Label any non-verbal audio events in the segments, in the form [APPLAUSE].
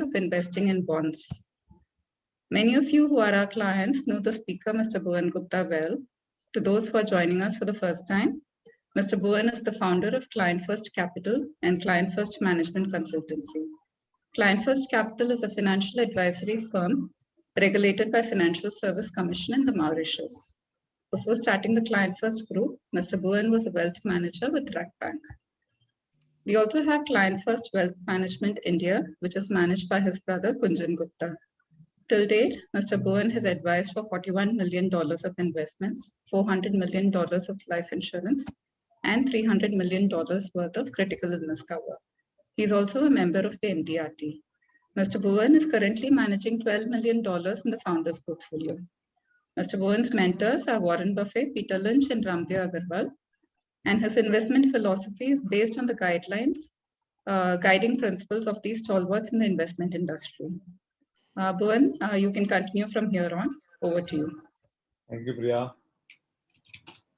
of investing in bonds. Many of you who are our clients know the speaker, Mr. Bhuvan Gupta well. To those who are joining us for the first time, Mr. Bhuvan is the founder of Client First Capital and Client First Management Consultancy. Client First Capital is a financial advisory firm regulated by Financial Service Commission in the Mauritius. Before starting the Client First Group, Mr. Bhuvan was a wealth manager with RAK Bank. We also have Client First Wealth Management India, which is managed by his brother Kunjan Gupta. Till date, Mr. Bhuvan has advised for $41 million of investments, $400 million of life insurance, and $300 million worth of critical illness cover. He's also a member of the MDRT. Mr. Bhuvan is currently managing $12 million in the founder's portfolio. Mr. Bhuvan's mentors are Warren Buffett, Peter Lynch, and Ramdev Agarwal. And his investment philosophy is based on the guidelines, uh, guiding principles of these stalwarts in the investment industry. Uh, Bhuvan, uh, you can continue from here on. Over to you. Thank you, Priya.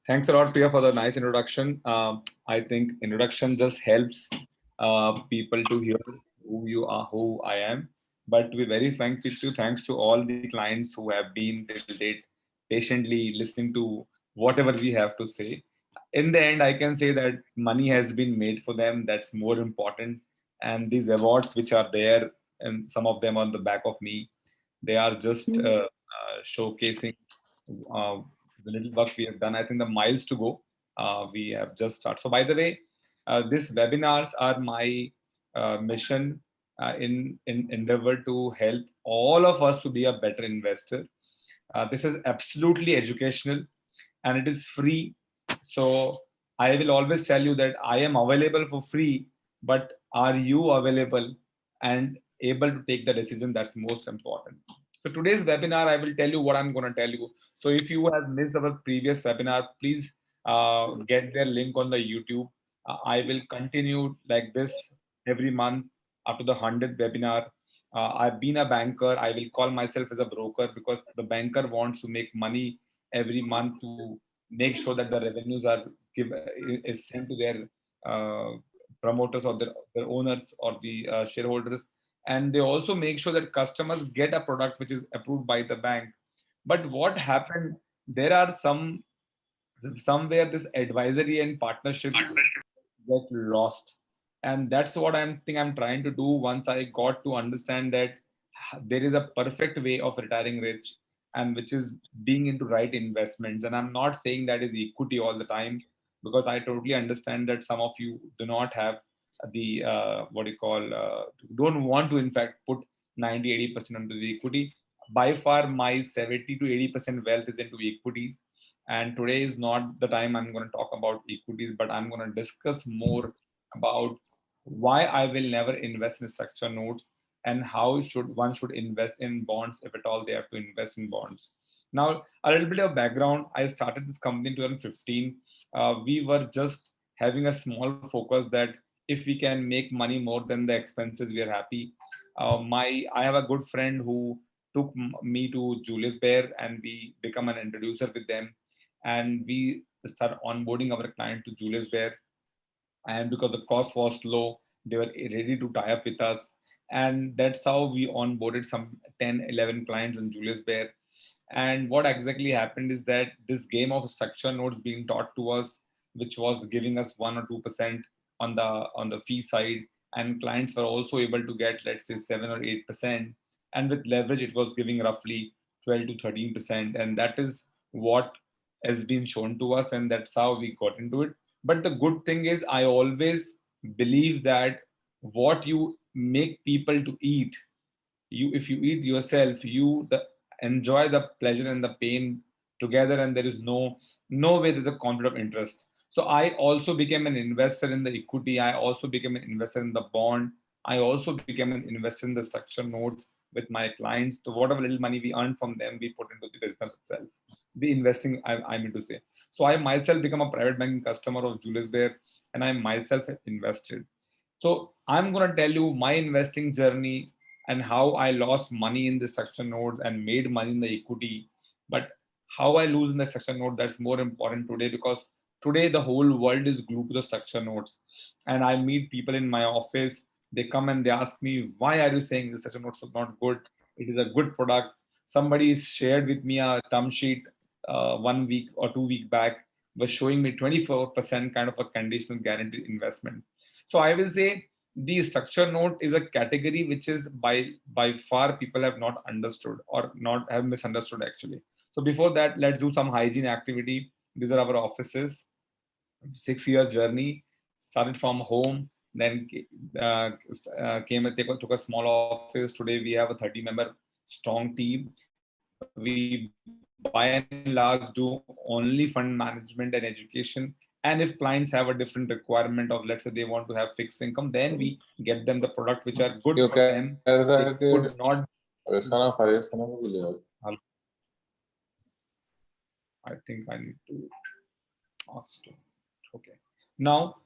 Thanks a lot, Priya, for the nice introduction. Uh, I think introduction just helps uh, people to hear who you are, who I am. But to be very frank with you, thanks to all the clients who have been till date patiently listening to whatever we have to say. In the end, I can say that money has been made for them. That's more important. And these awards which are there, and some of them on the back of me, they are just uh, uh, showcasing uh, the little work we have done. I think the miles to go, uh, we have just started. So by the way, uh, these webinars are my uh, mission uh, in, in endeavor to help all of us to be a better investor. Uh, this is absolutely educational and it is free. So I will always tell you that I am available for free, but are you available and able to take the decision that's most important. So today's webinar, I will tell you what I'm going to tell you. So if you have missed our previous webinar, please uh, get their link on the YouTube. Uh, I will continue like this every month up to the 100th webinar. Uh, I've been a banker. I will call myself as a broker because the banker wants to make money every month to make sure that the revenues are give is sent to their uh, promoters or their, their owners or the uh, shareholders. And they also make sure that customers get a product which is approved by the bank. But what happened there are some somewhere this advisory and partnership get lost. And that's what i'm think i'm trying to do once i got to understand that there is a perfect way of retiring rich and which is being into right investments. And i'm not saying that is equity all the time because i totally understand that some of you do not have the uh, what do you call uh, don't want to in fact put 90 80 percent into the equity. By far my 70 to 80 percent wealth is into equities. And today is not the time i'm going to talk about equities but i'm going to discuss more about why i will never invest in structure notes and how should one should invest in bonds if at all they have to invest in bonds. Now a little bit of background. I started this company in 2015 uh, we were just having a small focus that if we can make money more than the expenses we are happy. Uh, my i have a good friend who took me to julius Baer and we become an introducer with them. And we start onboarding our client to julius Baer. and because the cost was low they were ready to tie up with us and that's how we onboarded some 10 11 clients on julius baer. And what exactly happened is that this game of structure notes being taught to us which was giving us one or two percent on the on the fee side and clients were also able to get let's say 7 or 8 percent. And with leverage it was giving roughly 12 to 13 percent. And that is what has been shown to us and that's how we got into it. But the good thing is i always believe that what you make people to eat you if you eat yourself you the, enjoy the pleasure and the pain together and there is no no way there's a conflict of interest so I also became an investor in the equity. I also became an investor in the bond. I also became an investor in the structure notes with my clients. So whatever little money we earn from them, we put into the business itself. The investing, I, I mean to say. So I myself become a private banking customer of Julius Baer and I myself invested. So I'm going to tell you my investing journey and how I lost money in the structure notes and made money in the equity. But how I lose in the structure note, that's more important today because Today, the whole world is glued to the structure notes. And I meet people in my office. they come and they ask me, why are you saying the structure a are not good? It is a good product. Somebody shared with me a term sheet uh, one week or two week back was showing me 24% kind of a conditional guaranteed investment. So I will say the structure note is a category which is by by far people have not understood or not have misunderstood actually. So before that, let's do some hygiene activity. These are our offices, six year journey, started from home, then uh, uh, came and took a small office. Today we have a 30 member strong team. We by and large do only fund management and education. And if clients have a different requirement of, let's say they want to have fixed income, then we get them the product which are good okay. for them. They could not. I think I need to. ask. Okay. Now,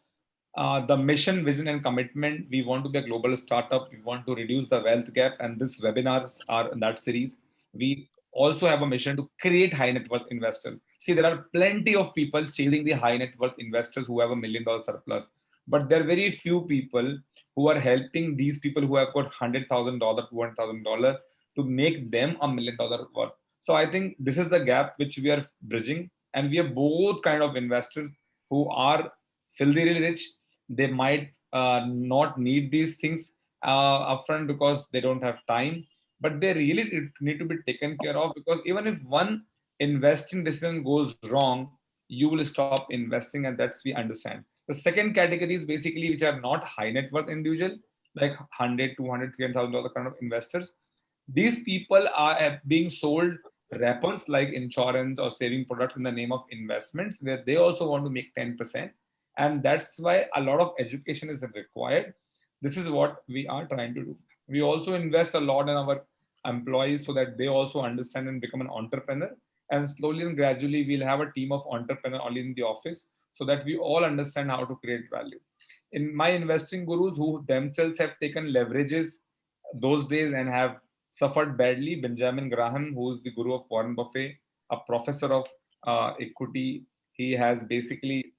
uh, the mission, vision, and commitment. We want to be a global startup. We want to reduce the wealth gap, and this webinars are in that series. We also have a mission to create high net worth investors. See, there are plenty of people chasing the high net worth investors who have a million dollar surplus, but there are very few people who are helping these people who have got $100,000, $200,000 to make them a million dollar worth. So I think this is the gap which we are bridging and we have both kind of investors who are filthy rich. They might uh, not need these things uh, upfront because they don't have time but they really need to be taken care of because even if one investing decision goes wrong, you will stop investing and that's we understand. The second category is basically which are not high net worth individual, like 100, 200, 300,000 dollar kind of investors. These people are being sold wrappers like insurance or saving products in the name of investments where they also want to make 10%. And that's why a lot of education is required. This is what we are trying to do. We also invest a lot in our employees so that they also understand and become an entrepreneur. And slowly and gradually, we'll have a team of entrepreneurs only in the office so that we all understand how to create value. In my investing gurus who themselves have taken leverages those days and have suffered badly, Benjamin Graham, who is the guru of Warren Buffett, a professor of uh, equity, he has basically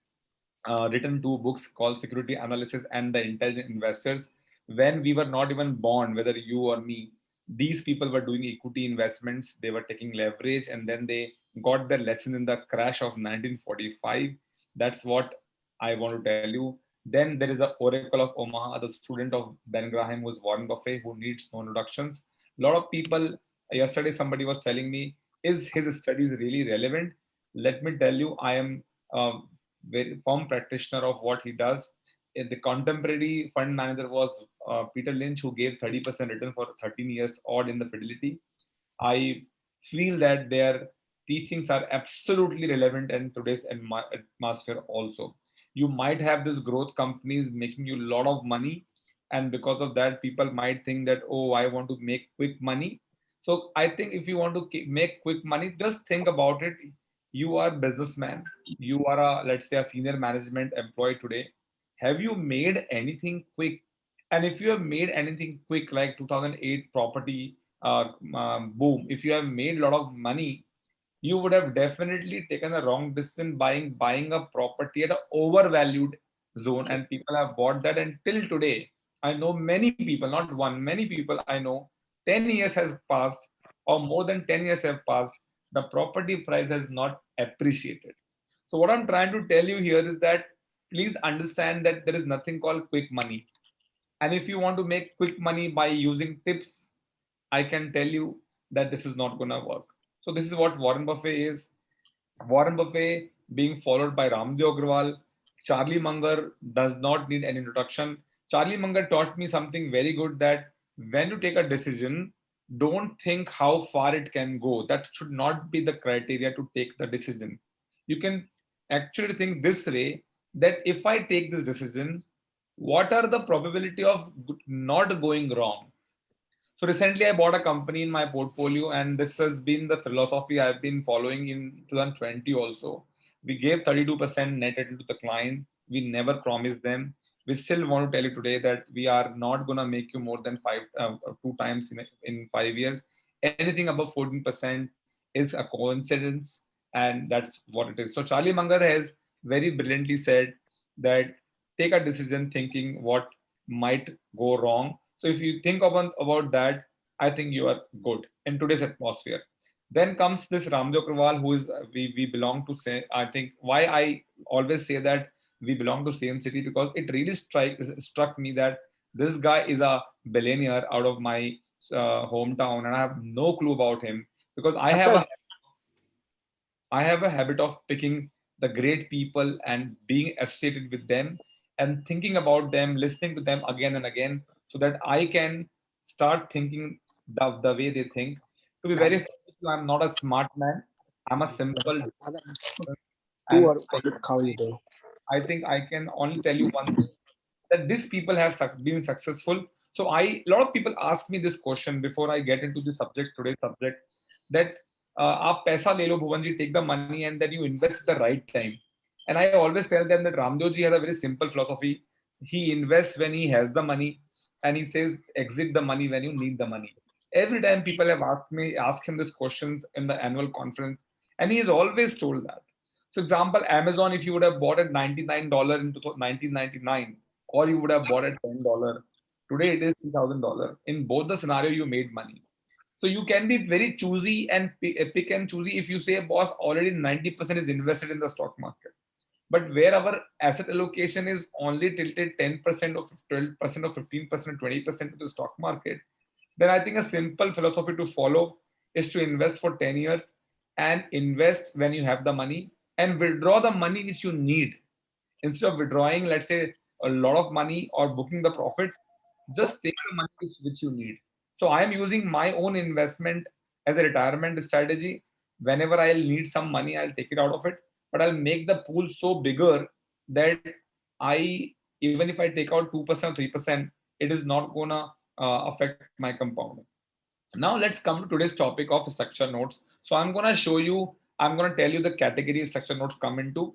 uh, written two books called Security Analysis and The Intelligent Investors. When we were not even born, whether you or me, these people were doing equity investments, they were taking leverage, and then they got their lesson in the crash of 1945. That's what I want to tell you. Then there is the Oracle of Omaha, the student of Ben Graham, is Warren Buffett, who needs no introductions. A lot of people, yesterday somebody was telling me, is his studies really relevant? Let me tell you, I am a very firm practitioner of what he does the contemporary fund manager was uh, Peter Lynch, who gave 30% return for 13 years odd in the fidelity. I feel that their teachings are absolutely relevant in today's atmosphere also. You might have this growth companies making you a lot of money. And because of that, people might think that, oh, I want to make quick money. So I think if you want to make quick money, just think about it. You are businessman. You are a, let's say a senior management employee today have you made anything quick? And if you have made anything quick, like 2008 property uh, um, boom, if you have made a lot of money, you would have definitely taken a wrong decision buying buying a property at an overvalued zone, and people have bought that. Until today, I know many people, not one, many people I know. 10 years has passed, or more than 10 years have passed. The property price has not appreciated. So what I'm trying to tell you here is that please understand that there is nothing called quick money. And if you want to make quick money by using tips, I can tell you that this is not going to work. So this is what Warren Buffett is. Warren Buffett being followed by Ramdev Agrawal. Charlie Munger does not need an introduction. Charlie Munger taught me something very good that when you take a decision, don't think how far it can go. That should not be the criteria to take the decision. You can actually think this way that if I take this decision, what are the probability of not going wrong? So recently I bought a company in my portfolio and this has been the philosophy I've been following in 2020 also. We gave 32% net to the client. We never promised them. We still want to tell you today that we are not going to make you more than five, uh, two times in, in five years. Anything above 14% is a coincidence and that's what it is. So Charlie Munger has very brilliantly said that take a decision thinking what might go wrong. So if you think about, about that, I think you are good in today's atmosphere. Then comes this Ramdev Agrawal, who is we, we belong to say, I think why I always say that we belong to same city because it really strike, struck me that this guy is a billionaire out of my uh, hometown and I have no clue about him because I have a, I have a habit of picking the great people and being associated with them and thinking about them, listening to them again and again, so that I can start thinking the, the way they think. To be very I'm not a smart man. I'm a simple. I think I can only tell you one thing that these people have been successful. So I a lot of people ask me this question before I get into the subject today's subject that uh, aap paisa take the money and then you invest the right time. And I always tell them that Ramdev has a very simple philosophy. He invests when he has the money and he says exit the money when you need the money. Every time people have asked me, asked him these questions in the annual conference and he has always told that. So example, Amazon, if you would have bought at $99 in 1999 or you would have bought at $10, today it is $3,000. In both the scenario, you made money. So you can be very choosy and pick and choosy if you say, a boss, already 90% is invested in the stock market. But where our asset allocation is only tilted 10% or 12% or 15%, or 20% to the stock market, then I think a simple philosophy to follow is to invest for 10 years and invest when you have the money and withdraw the money which you need. Instead of withdrawing, let's say, a lot of money or booking the profit, just take the money which, which you need. So I am using my own investment as a retirement strategy. Whenever I'll need some money, I'll take it out of it, but I'll make the pool so bigger that I, even if I take out 2% or 3%, it is not gonna uh, affect my compounding. Now let's come to today's topic of structure notes. So I'm gonna show you, I'm gonna tell you the category structure notes come into,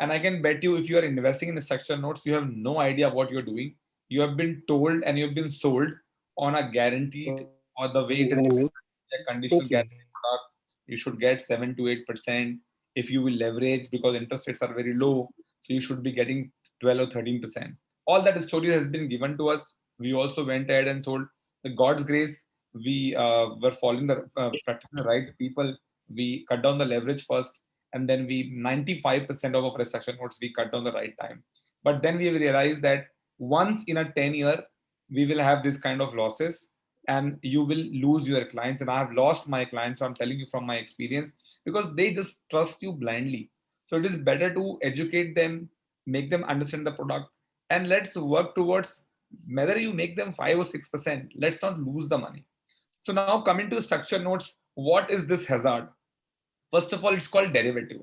and I can bet you if you are investing in the structure notes, you have no idea what you're doing. You have been told and you've been sold on a guaranteed or the way it is a conditional guarantee product. You should get seven to eight percent if you will leverage because interest rates are very low. So you should be getting 12 or 13 percent. All that story has been given to us we also went ahead and sold the God's grace. We uh, were following the uh, practicing the right people. We cut down the leverage first, and then we 95% of our restructure notes we cut down the right time. But then we realized that once in a 10 year, we will have this kind of losses and you will lose your clients. And I have lost my clients. So I'm telling you from my experience because they just trust you blindly. So it is better to educate them, make them understand the product, and let's work towards whether you make them 5 or 6%, let's not lose the money. So now coming to structure notes, what is this hazard? First of all, it's called derivative.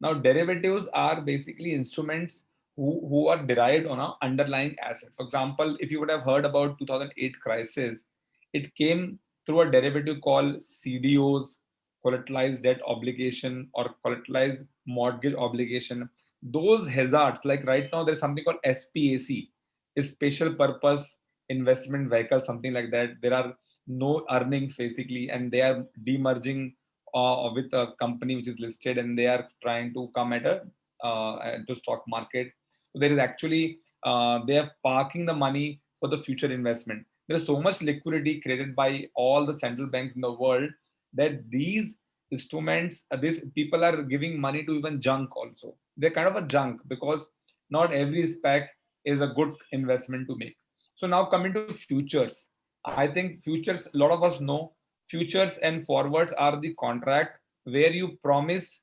Now derivatives are basically instruments who, who are derived on an underlying asset. For example, if you would have heard about 2008 crisis, it came through a derivative called CDOs, collateralized debt obligation or collateralized mortgage obligation. Those hazards, like right now, there's something called SPAC, special purpose investment vehicle, something like that. There are no earnings basically, and they are demerging uh, with a company which is listed, and they are trying to come at a uh, to stock market. So there is actually uh, they are parking the money for the future investment. There is so much liquidity created by all the central banks in the world that these instruments, uh, these people are giving money to even junk also. They're kind of a junk because not every SPAC is a good investment to make. So now coming to futures, I think futures, a lot of us know futures and forwards are the contract where you promise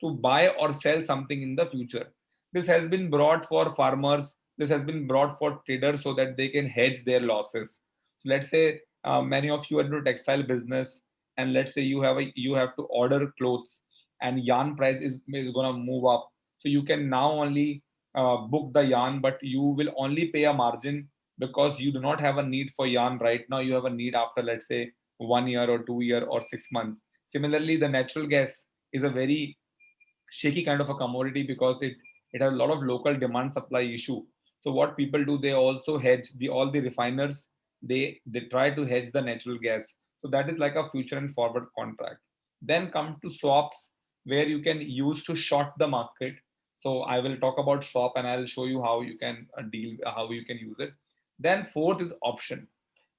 to buy or sell something in the future. This has been brought for farmers. This has been brought for traders so that they can hedge their losses. So let's say uh, many of you are into textile business and let's say you have a you have to order clothes and yarn price is, is going to move up. So you can now only uh, book the yarn, but you will only pay a margin because you do not have a need for yarn right now. You have a need after, let's say, one year or two year or six months. Similarly, the natural gas is a very shaky kind of a commodity because it, it has a lot of local demand supply issue. So what people do, they also hedge the all the refiners, they, they try to hedge the natural gas. So that is like a future and forward contract. Then come to swaps where you can use to short the market so I will talk about swap and I'll show you how you can uh, deal, how you can use it. Then fourth is option.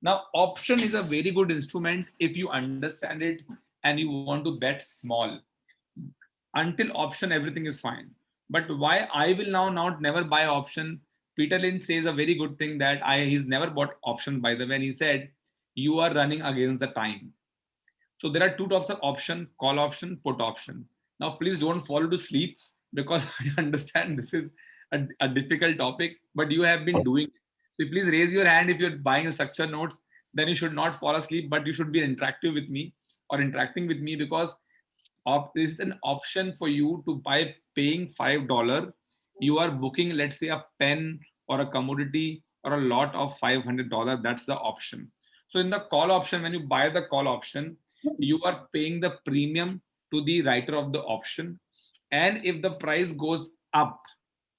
Now, option is a very good instrument if you understand it and you want to bet small. Until option, everything is fine. But why I will now not never buy option? Peter Lynch says a very good thing that I he's never bought option by the way. And he said, you are running against the time. So there are two types of option, call option, put option. Now, please don't fall to sleep because [LAUGHS] I understand this is a, a difficult topic, but you have been doing it. So please raise your hand if you're buying a structure notes, then you should not fall asleep, but you should be interactive with me or interacting with me because of this is an option for you to buy paying five dollar. You are booking, let's say, a pen or a commodity or a lot of five hundred dollar. That's the option. So in the call option, when you buy the call option, you are paying the premium to the writer of the option. And if the price goes up,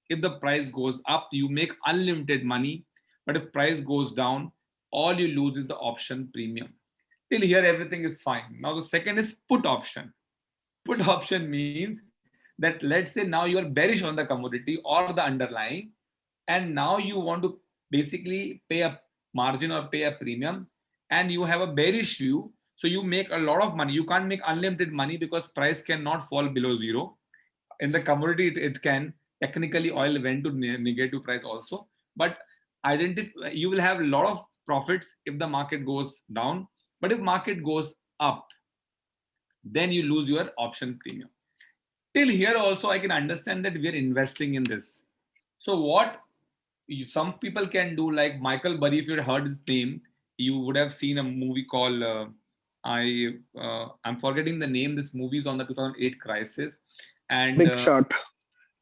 if the price goes up, you make unlimited money. But if price goes down, all you lose is the option premium. Till here, everything is fine. Now the second is put option. Put option means that let's say now you are bearish on the commodity or the underlying, and now you want to basically pay a margin or pay a premium, and you have a bearish view. So you make a lot of money. You can't make unlimited money because price cannot fall below zero. In the commodity, it, it can. Technically, oil went to negative price also. But identify you will have a lot of profits if the market goes down but if market goes up then you lose your option premium till here also i can understand that we are investing in this so what some people can do like michael burry if you heard his name you would have seen a movie called uh, i uh, i'm forgetting the name. This movie is on the 2008 crisis and Big uh, shot.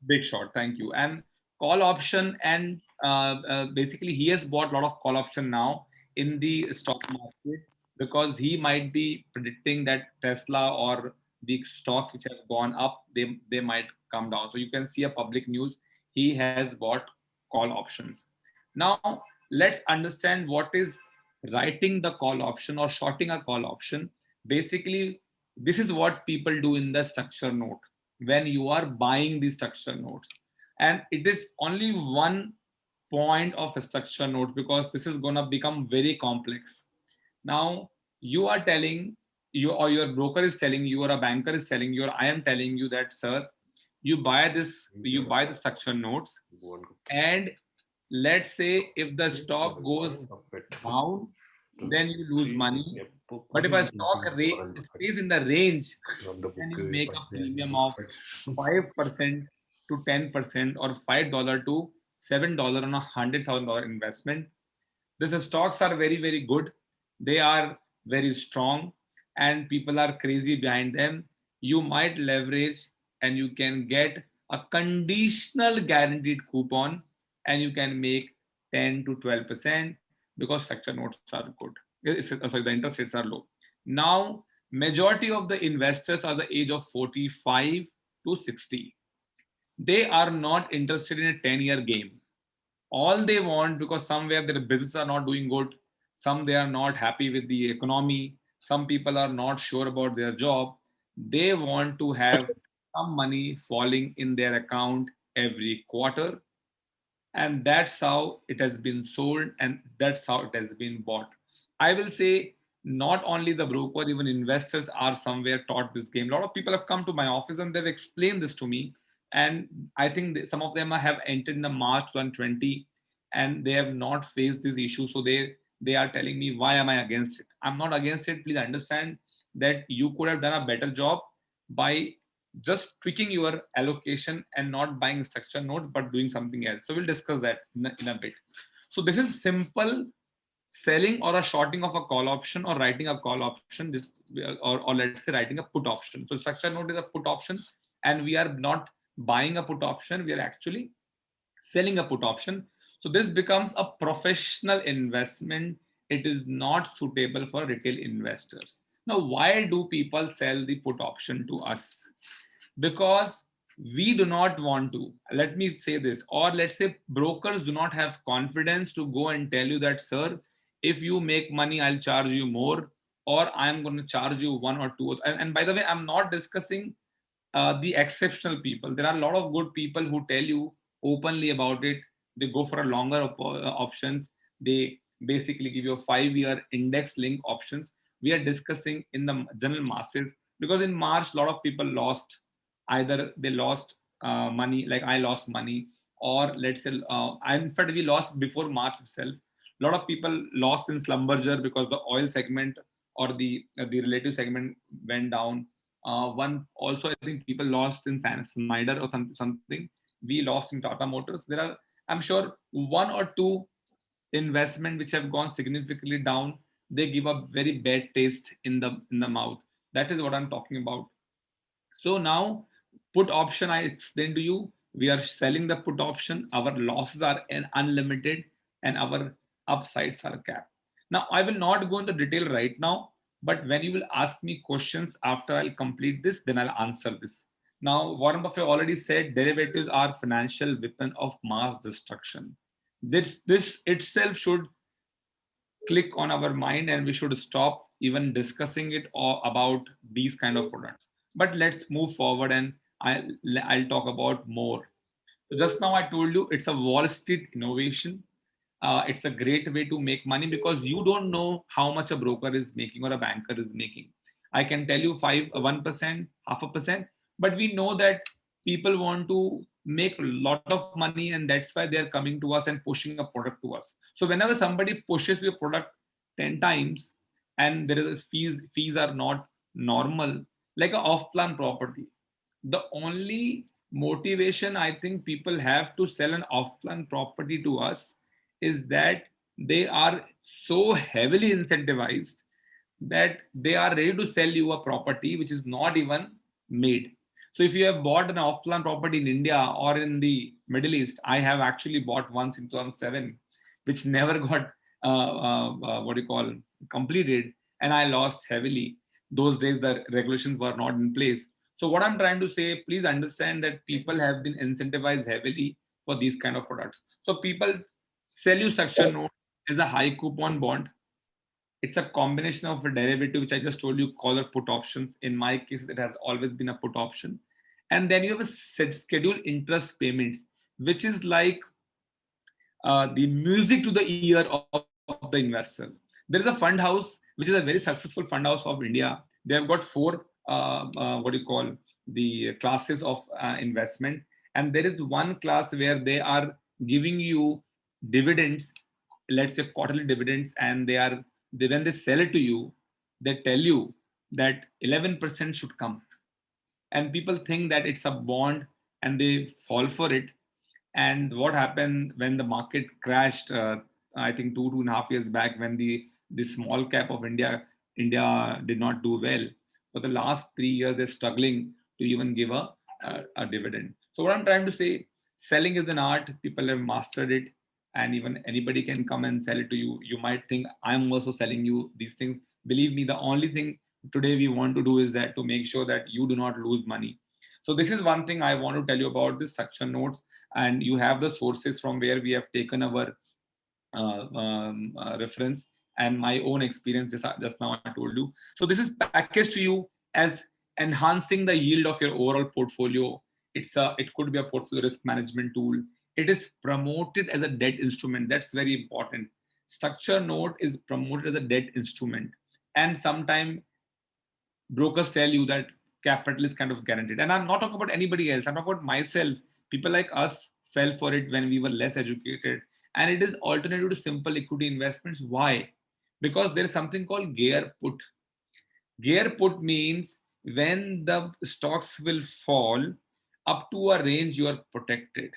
big shot. Thank you. And call option and uh, uh, basically he has bought a lot of call option now in the stock market because he might be predicting that tesla or the stocks which have gone up they they might come down. So you can see a public news. He has bought call options. Now let's understand what is writing the call option or shorting a call option basically this is what people do in the structure note when you are buying the structure notes and it is only one point of a structure note because this is going to become very complex. Now you are telling you or your broker is telling you or a banker is telling you or i am telling you that sir you buy this you buy the structure notes and let's say if the stock goes down then you lose money but if a stock stays in the range then you make a premium of 5% to 10% or $5 to $7 on a $100,000 investment. These stocks are very, very good. They are very strong and people are crazy behind them. You might leverage and you can get a conditional guaranteed coupon and you can make 10 to 12% because structure notes are good. It's- Sorry, the interest rates are low. Now, majority of the investors are the age of 45 to 60 they are not interested in a 10 year game all they want because somewhere their business are not doing good some they are not happy with the economy some people are not sure about their job they want to have some money falling in their account every quarter and that's how it has been sold and that's how it has been bought. I will say not only the broker even investors are somewhere taught this game. A lot of people have come to my office and they've explained this to me. And i think some of them have entered in the march 2020 and they have not faced this issue. So they they are telling me why am i against it? I'm not against it. Please understand that you could have done a better job by just tweaking your allocation and not buying structure notes but doing something else. So we'll discuss that in a, in a bit. So this is simple selling or a shorting of a call option or writing a call option. This or, or let's say writing a put option. So structure note is a put option and we are not buying a put option. We are actually selling a put option. So this becomes a professional investment. It is not suitable for retail investors. Now why do people sell the put option to us because we do not want to. Let me say this. Or let's say brokers do not have confidence to go and tell you that sir if you make money i'll charge you more or i'm going to charge you one or two and, and by the way i'm not discussing uh, the exceptional people. There are a lot of good people who tell you openly about it. They go for a longer op- uh, options. They basically give you a five-year index link options. We are discussing in the general masses. Because in March, a lot of people lost either they lost uh, money, like I lost money, or let's say, uh, in fact, we lost before March itself. A lot of people lost in Schlumberger because the oil segment or the uh, the relative segment went down. Uh, one also, I think people lost in Snyder or some, something. We lost in Tata Motors. There are, I'm sure, one or two investment which have gone significantly down. They give a very bad taste in the in the mouth. That is what I'm talking about. So now, put option I explained to you. We are selling the put option. Our losses are unlimited, and our upsides are capped. Now, I will not go into detail right now, but when you will ask me questions after I'll complete this, then I'll answer this. Now, Warren Buffett already said derivatives are financial weapon of mass destruction. This, this itself should click on our mind and we should stop even discussing it or about these kind of products. But let's move forward and I'll, I'll talk about more. So just now I told you it's a Wall Street innovation uh, it's a great way to make money because you don't know how much a broker is making or a banker is making. I can tell you five, one percent, half a percent, but we know that people want to make a lot of money and that's why they're coming to us and pushing a product to us. So whenever somebody pushes your product 10 times and there is fees, fees are not normal, like an off-plan property, the only motivation I think people have to sell an off-plan property to us is that they are so heavily incentivized that they are ready to sell you a property which is not even made. So if you have bought an off-plan property in India or in the Middle East, I have actually bought once in 2007, which [LAUGHS] never got uh, uh, uh, what you call completed, and I lost heavily. Those days the regulations were not in place. So what I'm trying to say, please understand that people have been incentivized heavily for these kind of products. So people sell you structure note as a high coupon bond. It's a combination of a derivative, which I just told you, call or put options. In my case, it has always been a put option. And then you have a set scheduled interest payments, which is like uh, the music to the ear of, of the investor. There is a fund house, which is a very successful fund house of India. They have got four, what do you call, the classes of uh, investment. And there is one class where they are giving you dividends, let's say quarterly dividends, and they are they, when they sell it to you, they tell you that 11% should come. And people think that it's a bond and they fall for it. And what happened when the market crashed, uh, I think two, two and a half years back when the, the small cap of India, India did not do well. For the last three years, they're struggling to even give a, a, a dividend. So what I'm trying to say, selling is an art, people have mastered it and even anybody can come and sell it to you. You might think I'm also selling you these things. Believe me, the only thing today we want to do is that to make sure that you do not lose money. So this is one thing I want to tell you about the structure notes and you have the sources from where we have taken our uh, um, uh, reference and my own experience just, just now I told you. So this is packaged to you as enhancing the yield of your overall portfolio. It's a, it could be a portfolio risk management tool it is promoted as a debt instrument. That's very important. Structure note is promoted as a debt instrument. And sometimes brokers tell you that capital is kind of guaranteed. And I'm not talking about anybody else. I'm talking about myself. People like us fell for it when we were less educated. And it is alternative to simple equity investments. Why? Because there is something called gear put. Gear put means when the stocks will fall up to a range you are protected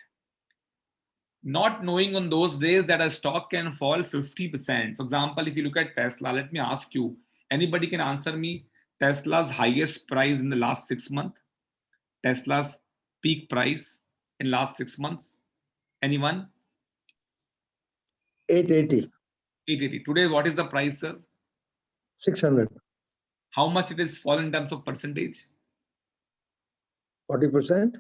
not knowing on those days that a stock can fall 50%. For example, if you look at Tesla, let me ask you, anybody can answer me Tesla's highest price in the last six months? Tesla's peak price in last six months? Anyone? 880. 880. Today, what is the price, sir? 600. How much it is fall in terms of percentage? 40%.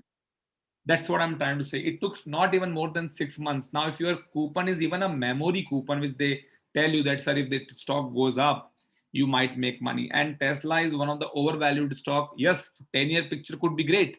That's what I'm trying to say. It took not even more than six months. Now, if your coupon is even a memory coupon, which they tell you that, sir, if the stock goes up, you might make money. And Tesla is one of the overvalued stock. Yes, 10 year picture could be great.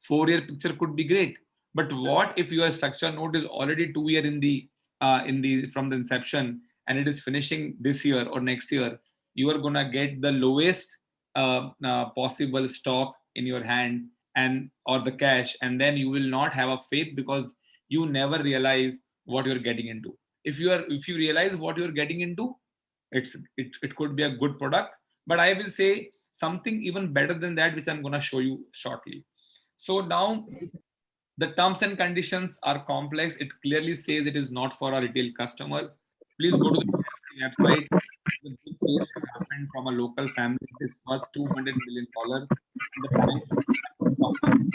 Four year picture could be great. But what if your structure note is already two year in the uh, in the from the inception and it is finishing this year or next year, you are gonna get the lowest uh, uh, possible stock in your hand and or the cash, and then you will not have a faith because you never realize what you're getting into. If you are if you realize what you're getting into, it's it, it could be a good product. But I will say something even better than that, which I'm gonna show you shortly. So now the terms and conditions are complex. It clearly says it is not for a retail customer. Please go to the website. The big case happened from a local family. It is worth $200 million.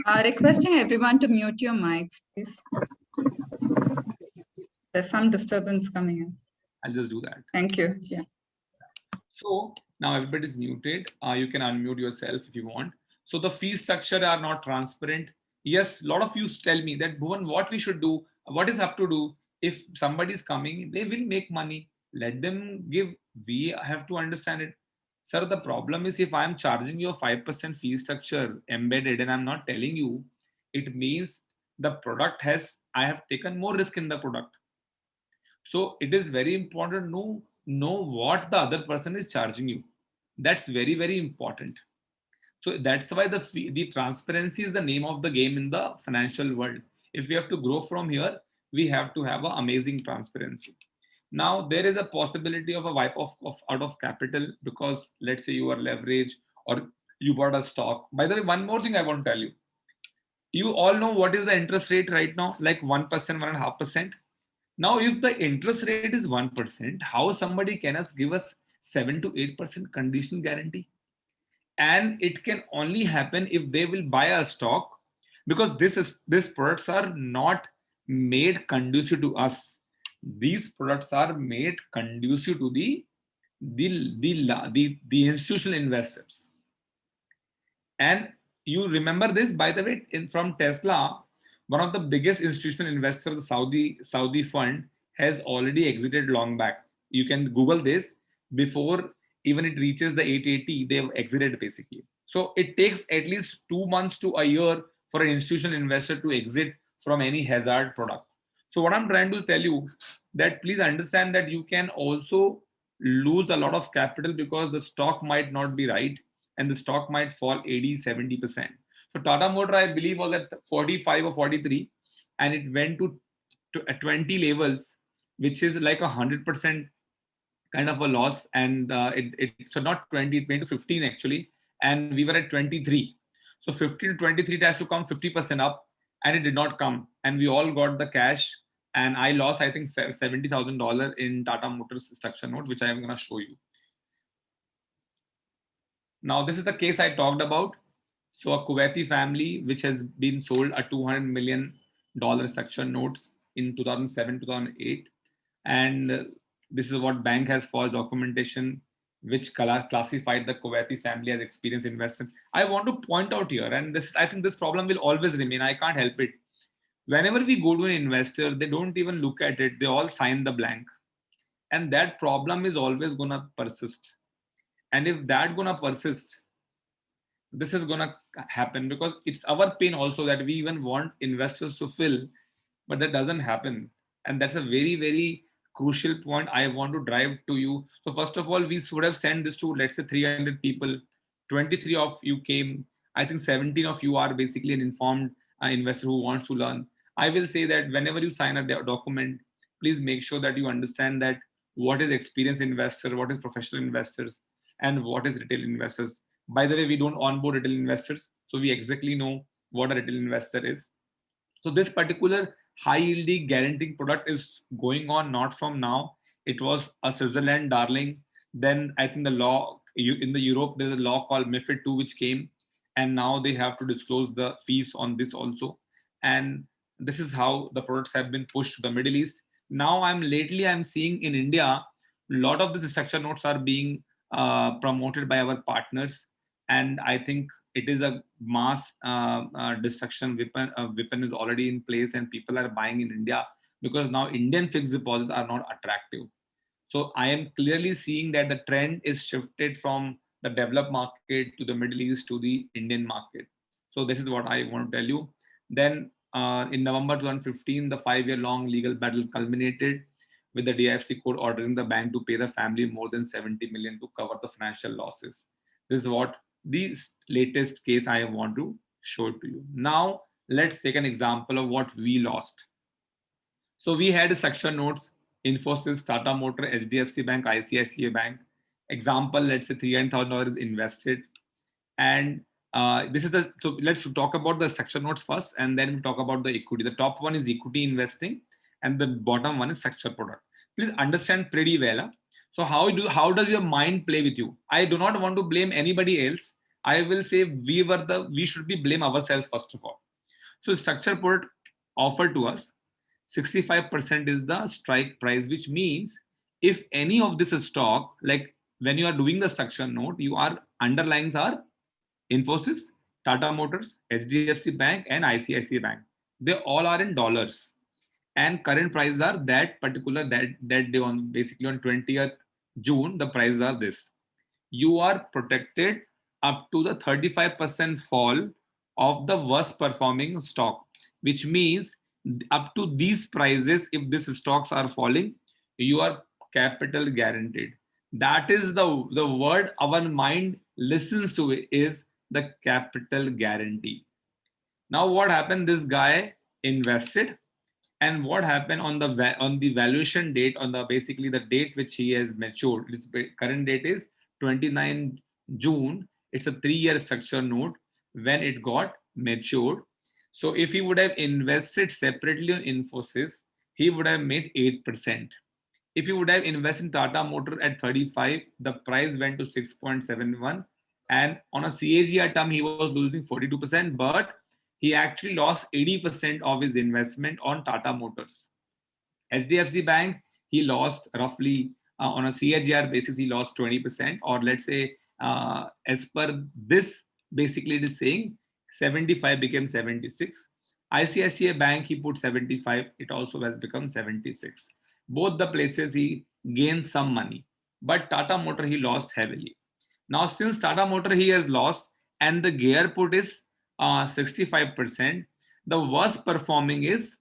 Uh, requesting everyone to mute your mics, please. There's some disturbance coming in. I'll just do that. Thank you. Yeah. So now everybody is muted. Uh, you can unmute yourself if you want. So the fee structure are not transparent. Yes, a lot of you tell me that Bhuvan, what we should do, what is up to do if somebody is coming, they will make money. Let them give. We have to understand it. Sir, the problem is if I'm charging you a 5% fee structure embedded and I'm not telling you, it means the product has, I have taken more risk in the product. So it is very important to know, know what the other person is charging you. That's very, very important. So that's why the fee, the transparency is the name of the game in the financial world. If we have to grow from here, we have to have an amazing transparency. Now there is a possibility of a wipe off of out of capital because let's say you are leveraged or you bought a stock. By the way, one more thing I want to tell you. You all know what is the interest rate right now, like 1%, one and a half percent. Now, if the interest rate is 1%, how somebody can us give us 7 to 8% conditional guarantee? And it can only happen if they will buy a stock because this is these products are not made conducive to us. These products are made conducive to the the the the, the institutional investors. And you remember this, by the way, in from Tesla, one of the biggest institutional investors, the Saudi Saudi fund, has already exited long back. You can Google this before even it reaches the 880, they've exited basically. So it takes at least two months to a year for an institutional investor to exit from any hazard product. So what I'm trying to tell you that please understand that you can also lose a lot of capital because the stock might not be right and the stock might fall 80, 70%. So Tata Motor, I believe, was at 45 or 43, and it went to, to 20 levels, which is like a hundred percent kind of a loss. And uh, it, it so not 20, it went to 15 actually, and we were at 23. So 15 to 23 it has to come 50% up, and it did not come. And we all got the cash, and I lost I think seventy thousand dollar in Tata Motors structure note, which I am gonna show you. Now this is the case I talked about. So a Kuwaiti family, which has been sold a 200 million dollar structure notes in 2007, 2008. And this is what bank has for documentation, which classified the Kuwaiti family as experienced investor. I want to point out here, and this I think this problem will always remain. I can't help it. Whenever we go to an investor, they don't even look at it. They all sign the blank. And that problem is always gonna persist. And if that gonna persist, this is going to happen because it's our pain also that we even want investors to fill but that doesn't happen and that's a very very crucial point i want to drive to you. So first of all we should have sent this to let's say 300 people. 23 of you came. I think 17 of you are basically an informed uh, investor who wants to learn. I will say that whenever you sign a document please make sure that you understand that what is experienced investor what is professional investors and what is retail investors. By the way, we don't onboard retail investors, so we exactly know what a retail investor is. So this particular high yielding guaranteeing product is going on not from now. It was a Switzerland darling. Then I think the law in the Europe, there's a law called MIFID 2 which came and now they have to disclose the fees on this also. And this is how the products have been pushed to the Middle East. Now I'm lately I'm seeing in India, a lot of the structure notes are being uh, promoted by our partners and I think it is a mass uh, uh, destruction weapon. Uh, weapon is already in place, and people are buying in India because now Indian fixed deposits are not attractive. So I am clearly seeing that the trend is shifted from the developed market to the Middle East to the Indian market. So this is what I want to tell you. Then uh, in November 2015, the five-year-long legal battle culminated, with the DIFC court ordering the bank to pay the family more than 70 million to cover the financial losses. This is what the latest case I want to show to you. Now, let's take an example of what we lost. So we had a section notes, Infosys, Tata Motor, HDFC Bank, ICICI Bank. Example, let's say $300,000 invested. And uh, this is the, so let's talk about the section notes first, and then we talk about the equity. The top one is equity investing, and the bottom one is structured product. Please understand pretty well. So how do how does your mind play with you? I do not want to blame anybody else. I will say we were the we should be blame ourselves first of all. So structure product offered to us 65% is the strike price, which means if any of this stock, like when you are doing the structure note, you are underlines are Infosys, Tata Motors, HDFC Bank, and ICICI Bank. They all are in dollars. And current prices are that particular that that day on basically on 20th June, the prices are this. You are protected up to the 35% fall of the worst performing stock, which means up to these prices, if these stocks are falling, you are capital guaranteed. That is the, the word our mind listens to is the capital guarantee. Now what happened? This guy invested and what happened on the on the valuation date on the basically the date which he has matured his current date is 29 june. It's a three-year structure note when it got matured. So if he would have invested separately on infosys he would have made eight percent. If you would have invested in tata motor at 35 the price went to 6.71 and on a CAGR term, he was losing 42%, but he actually lost 80% of his investment on Tata Motors. HDFC Bank, he lost roughly uh, on a CAGR basis, he lost 20%, or let's say, uh, as per this, basically it is saying 75 became 76. ICICI Bank, he put 75, it also has become 76. Both the places he gained some money, but Tata Motor, he lost heavily. Now, since Tata Motor he has lost and the gear put is 65%, uh, the worst performing is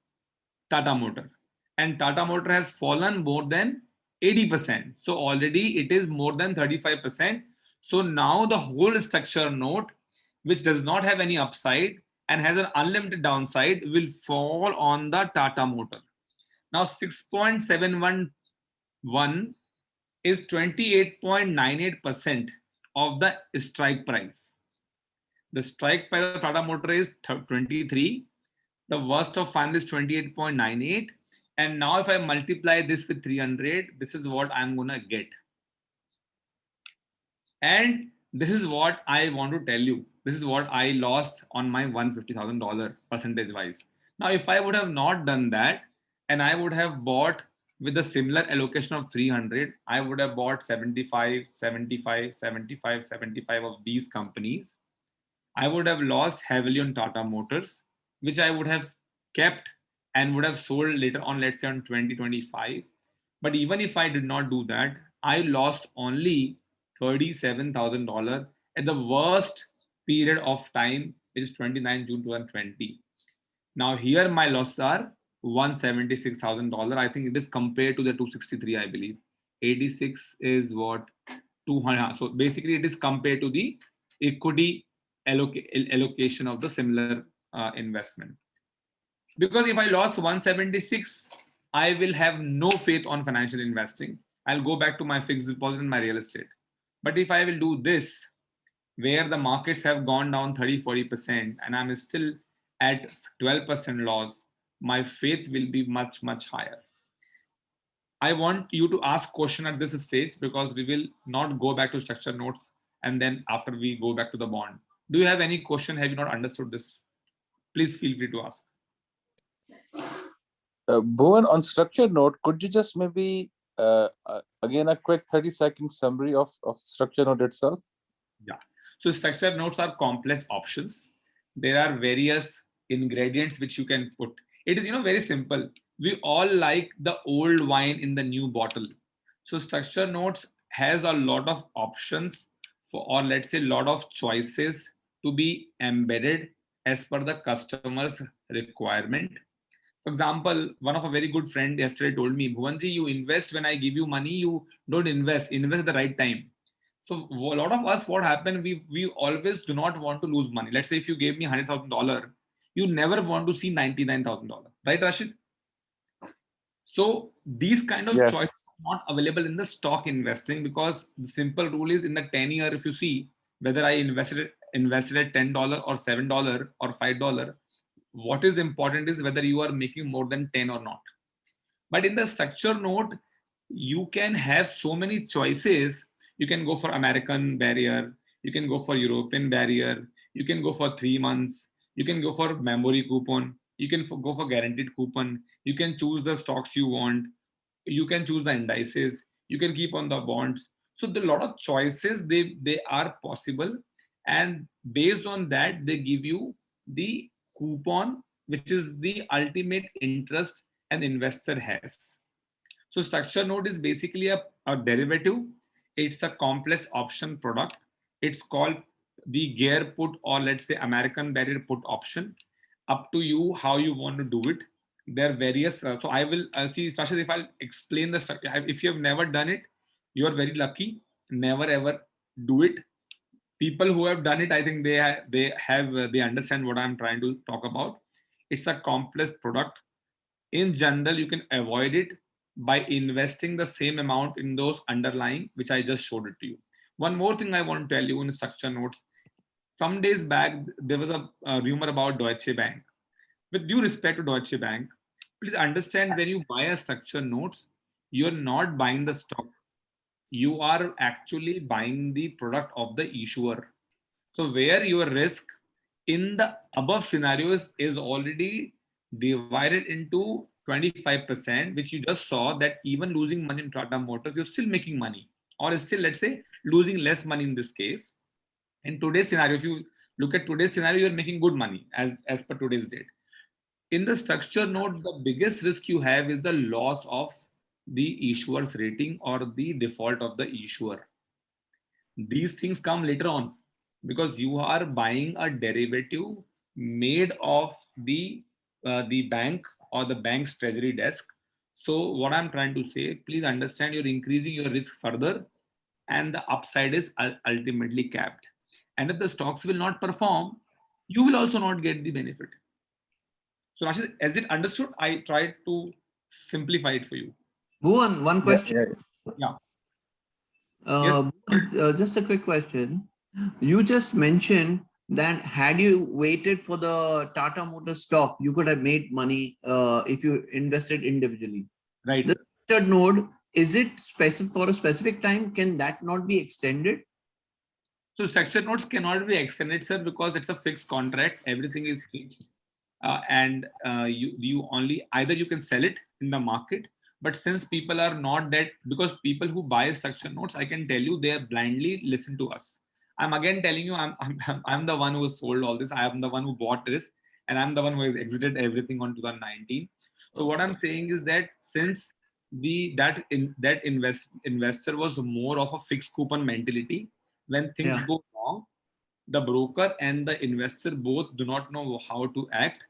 Tata Motor. And Tata Motor has fallen more than 80%. So already it is more than 35%. So now the whole structure note, which does not have any upside and has an unlimited downside, will fall on the Tata Motor. Now 6.711 is 28.98% of the strike price. The strike price of Tata Motor is 23. The worst of final is 28.98. And now if I multiply this with 300, this is what I'm gonna get. And this is what I want to tell you. This is what I lost on my $150,000 percentage wise. Now, if I would have not done that and I would have bought with a similar allocation of 300, I would have bought 75, 75, 75, 75 of these companies. I would have lost heavily on Tata Motors, which I would have kept and would have sold later on, let's say on 2025. But even if I did not do that, I lost only $37,000 at the worst period of time, which is 29 June 2020. Now here my losses are $176,000. I think it is compared to the 263, I believe. 86 is what 200. So basically it is compared to the equity allocation of the similar uh, investment. Because if I lost 176, I will have no faith on financial investing. I'll go back to my fixed deposit and my real estate. But if I will do this, where the markets have gone down 30, 40%, and I'm still at 12% loss, my faith will be much, much higher. I want you to ask question at this stage because we will not go back to structure notes and then after we go back to the bond. Do you have any question? Have you not understood this? Please feel free to ask. Uh, Bhuvan, on structure note, could you just maybe, uh, uh, again, a quick 30 second summary of, of structure note itself? Yeah. So structure notes are complex options. There are various ingredients which you can put it is you know very simple we all like the old wine in the new bottle so structure notes has a lot of options for or let's say a lot of choices to be embedded as per the customer's requirement For example, one of a very good friend yesterday told me, Bhuvanji, you invest when I give you money, you don't invest, invest at the right time. So a lot of us, what happened, we, we always do not want to lose money. Let's say if you gave me $100,000, you never want to see $99,000, right Rashid? So these kind of Yes. choices are not available in the stock investing because the simple rule is in the 10 year, if you see whether I invested invested at $10 or $7 or $5, what is important is whether you are making more than 10 or not. But in the structure note, you can have so many choices. You can go for American barrier, you can go for European barrier, you can go for three months, you can go for memory coupon, you can go for guaranteed coupon, you can choose the stocks you want, you can choose the indices, you can keep on the bonds. So the lot of choices they they are possible, and based on that they give you the coupon, which is the ultimate interest an investor has. So structure note is basically a, a derivative. It's a complex option product. It's called the gear put or let's say American barrier put option. Up to you how you want to do it. There are various. uh, so I will uh, see, Rashid, if I'll explain the structure. If you have never done it, you are very lucky. Never ever do it. People who have done it, I think they ha- they have uh, they understand what I'm trying to talk about. It's a complex product. In general, you can avoid it by investing the same amount in those underlying, which I just showed it to you. One more thing I want to tell you in structure notes. Some days back, there was a, a rumor about Deutsche Bank. With due respect to Deutsche Bank, please understand when you buy a structure notes, you're not buying the stock. You are actually buying the product of the issuer. So where your risk in the above scenarios is already divided into 25%, which you just saw that even losing money in Tata Motors, you're still making money, or still, let's say, losing less money in this case. In today's scenario, if you look at today's scenario, you're making good money as, as per today's date. In the structure note, the biggest risk you have is the loss of the issuer's rating or the default of the issuer. These things come later on because you are buying a derivative made of the uh, the bank or the bank's treasury desk. So what I'm trying to say, please understand you're increasing your risk further and the upside is ultimately capped. And if the stocks will not perform, you will also not get the benefit. So Rashid, as it understood, I tried to simplify it for you. Bhuvan, one question. Yeah. Uh, uh, just a quick question. You just mentioned that had you waited for the Tata Motors stock, you could have made money uh, if you invested individually. Right. The- Third node, is it specific for a specific time? Can that not be extended? So structure notes cannot be extended, sir, because it's a fixed contract. Everything is fixed, uh, and uh, you you only either you can sell it in the market. But since people are not that, because people who buy structure notes, I can tell you they are blindly listen to us. I'm again telling you, I'm [LAUGHS] I'm I'm- the one who sold all this. I am the one who bought this, and I'm the one who has exited everything on 2019. So what I'm saying is that since the that in that invest investor was more of a fixed coupon mentality when things Yeah. go wrong the broker and the investor both do not know how to act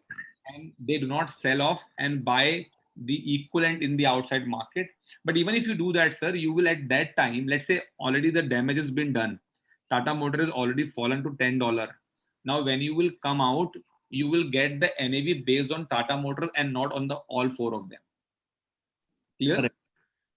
and they do not sell off and buy the equivalent in the outside market. But even if you do that sir you will at that time let's say already the damage has been done. Tata motor has already fallen to 10 dollar. Now when you will come out you will get the nav based on tata motor and not on the all four of them. Clear? Correct.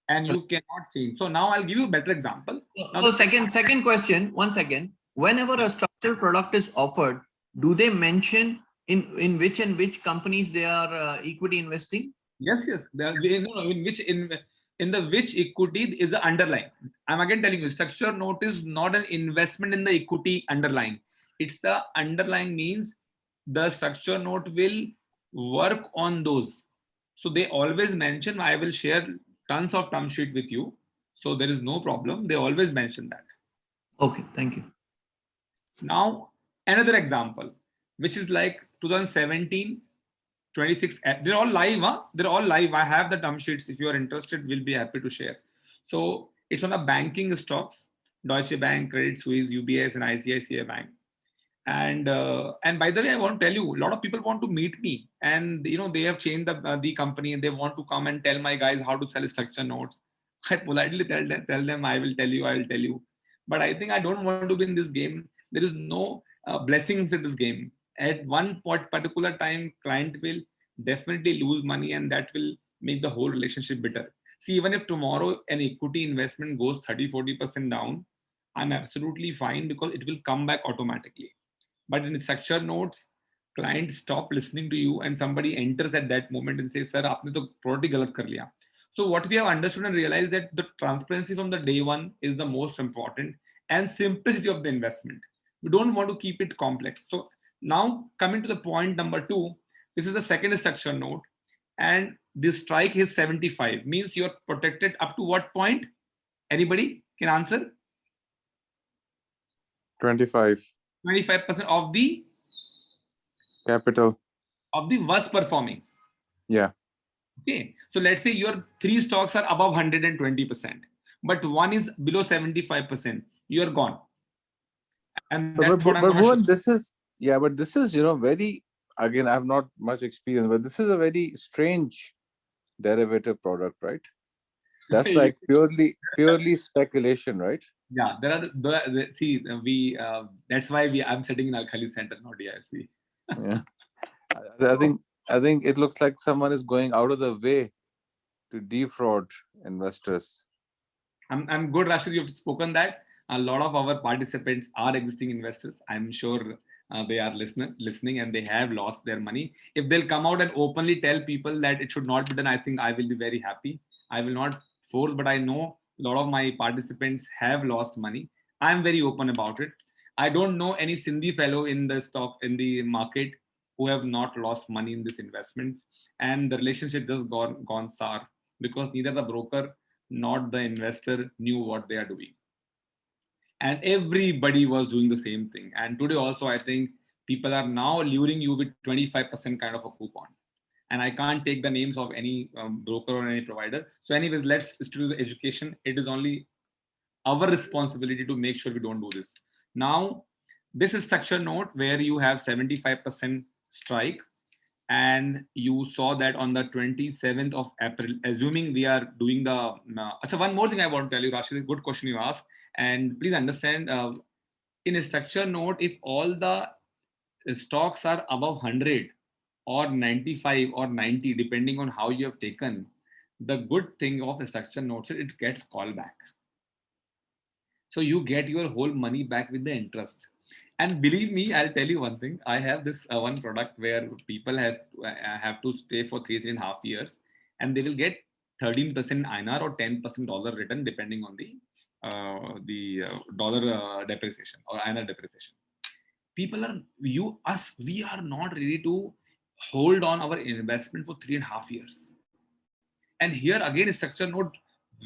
and you cannot change. So now i'll give you a better example. Now- So second, second question, one second. Whenever a structured product is offered, do they mention in, in which and which companies they are uh, equity investing? Yes, yes. The, no, in which in in the which equity is the underlying. I'm again telling you, structure note is not an investment in the equity underlying. It's the underlying means the structure note will work on those. So they always mention. I will share tons of term sheet with you. So there is no problem. They always mention that. Okay, thank you. Now, another example, which is like 2017, 26, eh, they're all live, huh? They're all live. I have the term sheets. If you are interested, we'll be happy to share. So it's on the banking stocks, Deutsche Bank, Credit Suisse, UBS, and ICICI Bank. And uh, and by the way, I want to tell you, a lot of people want to meet me, and you know they have changed the uh, the company, and they want to come and tell my guys how to sell structure notes. [LAUGHS] I politely tell them, tell them, I will tell you, I will tell you. But I think I don't want to be in this game. There is no uh, blessings in this game. At one particular time, client will definitely lose money, and that will make the whole relationship bitter. See, even if tomorrow an equity investment goes 30, 40% down, I'm absolutely fine because it will come back automatically. But in structure notes, clients stop listening to you and somebody enters at that moment and says, sir, aapne to product galat kar liya. So what we have understood and realized that the transparency from the day one is the most important and simplicity of the investment. We don't want to keep it complex. So now coming to the point number two, this is the second structure note and this strike is 75 means you're protected up to what point? Anybody can answer? 25 25 percent of the? Capital. of the worst performing. Yeah. okay. So let's say your three stocks are above 120 percent but one is below 75 percent you're gone. And But, but, but gonna show- Bhuvan, this is yeah, but this is you know very again. I have not much experience, but this is a very strange derivative product, right? [LAUGHS] That's like purely purely speculation, right? yeah there are the, the see we uh, that's why we i'm sitting in al khali center not difc Yeah. [LAUGHS] I, I think I think it looks like someone is going out of the way to defraud investors. I'm, I'm good, Rashid. You've spoken that. A lot of our participants are existing investors. I'm sure uh, they are listening, listening, and they have lost their money. If they'll come out and openly tell people that it should not be done, I think I will be very happy. I will not force, but I know a lot of my participants have lost money. I'm very open about it. I don't know any Sindhi fellow in the stock in the market who have not lost money in this investments, and the relationship just gone gone sour because neither the broker nor the investor knew what they are doing and everybody was doing the same thing. And today also i think people are now luring you with 25% kind of a coupon. And i can't take the names of any um, broker or any provider. So anyways let's do the education. It is only our responsibility to make sure we don't do this. Now this is structure note where you have 75% strike. And you saw that on the 27th of April, assuming we are doing the. Uh, so one more thing I want to tell you, Rashid, good question you asked, and please understand. Uh, in a structure note, if all the stocks are above 100 or 95 or 90, depending on how you have taken, the good thing of a structure note is it gets call back. So you get your whole money back with the interest and believe me i'll tell you one thing i have this uh, one product where people have uh, have to stay for three three and a half years and they will get 13% INR or 10% dollar return depending on the uh, the uh, dollar uh, depreciation or INR depreciation. People are you us we are not ready to hold on our investment for three and a half years. And here again, structure note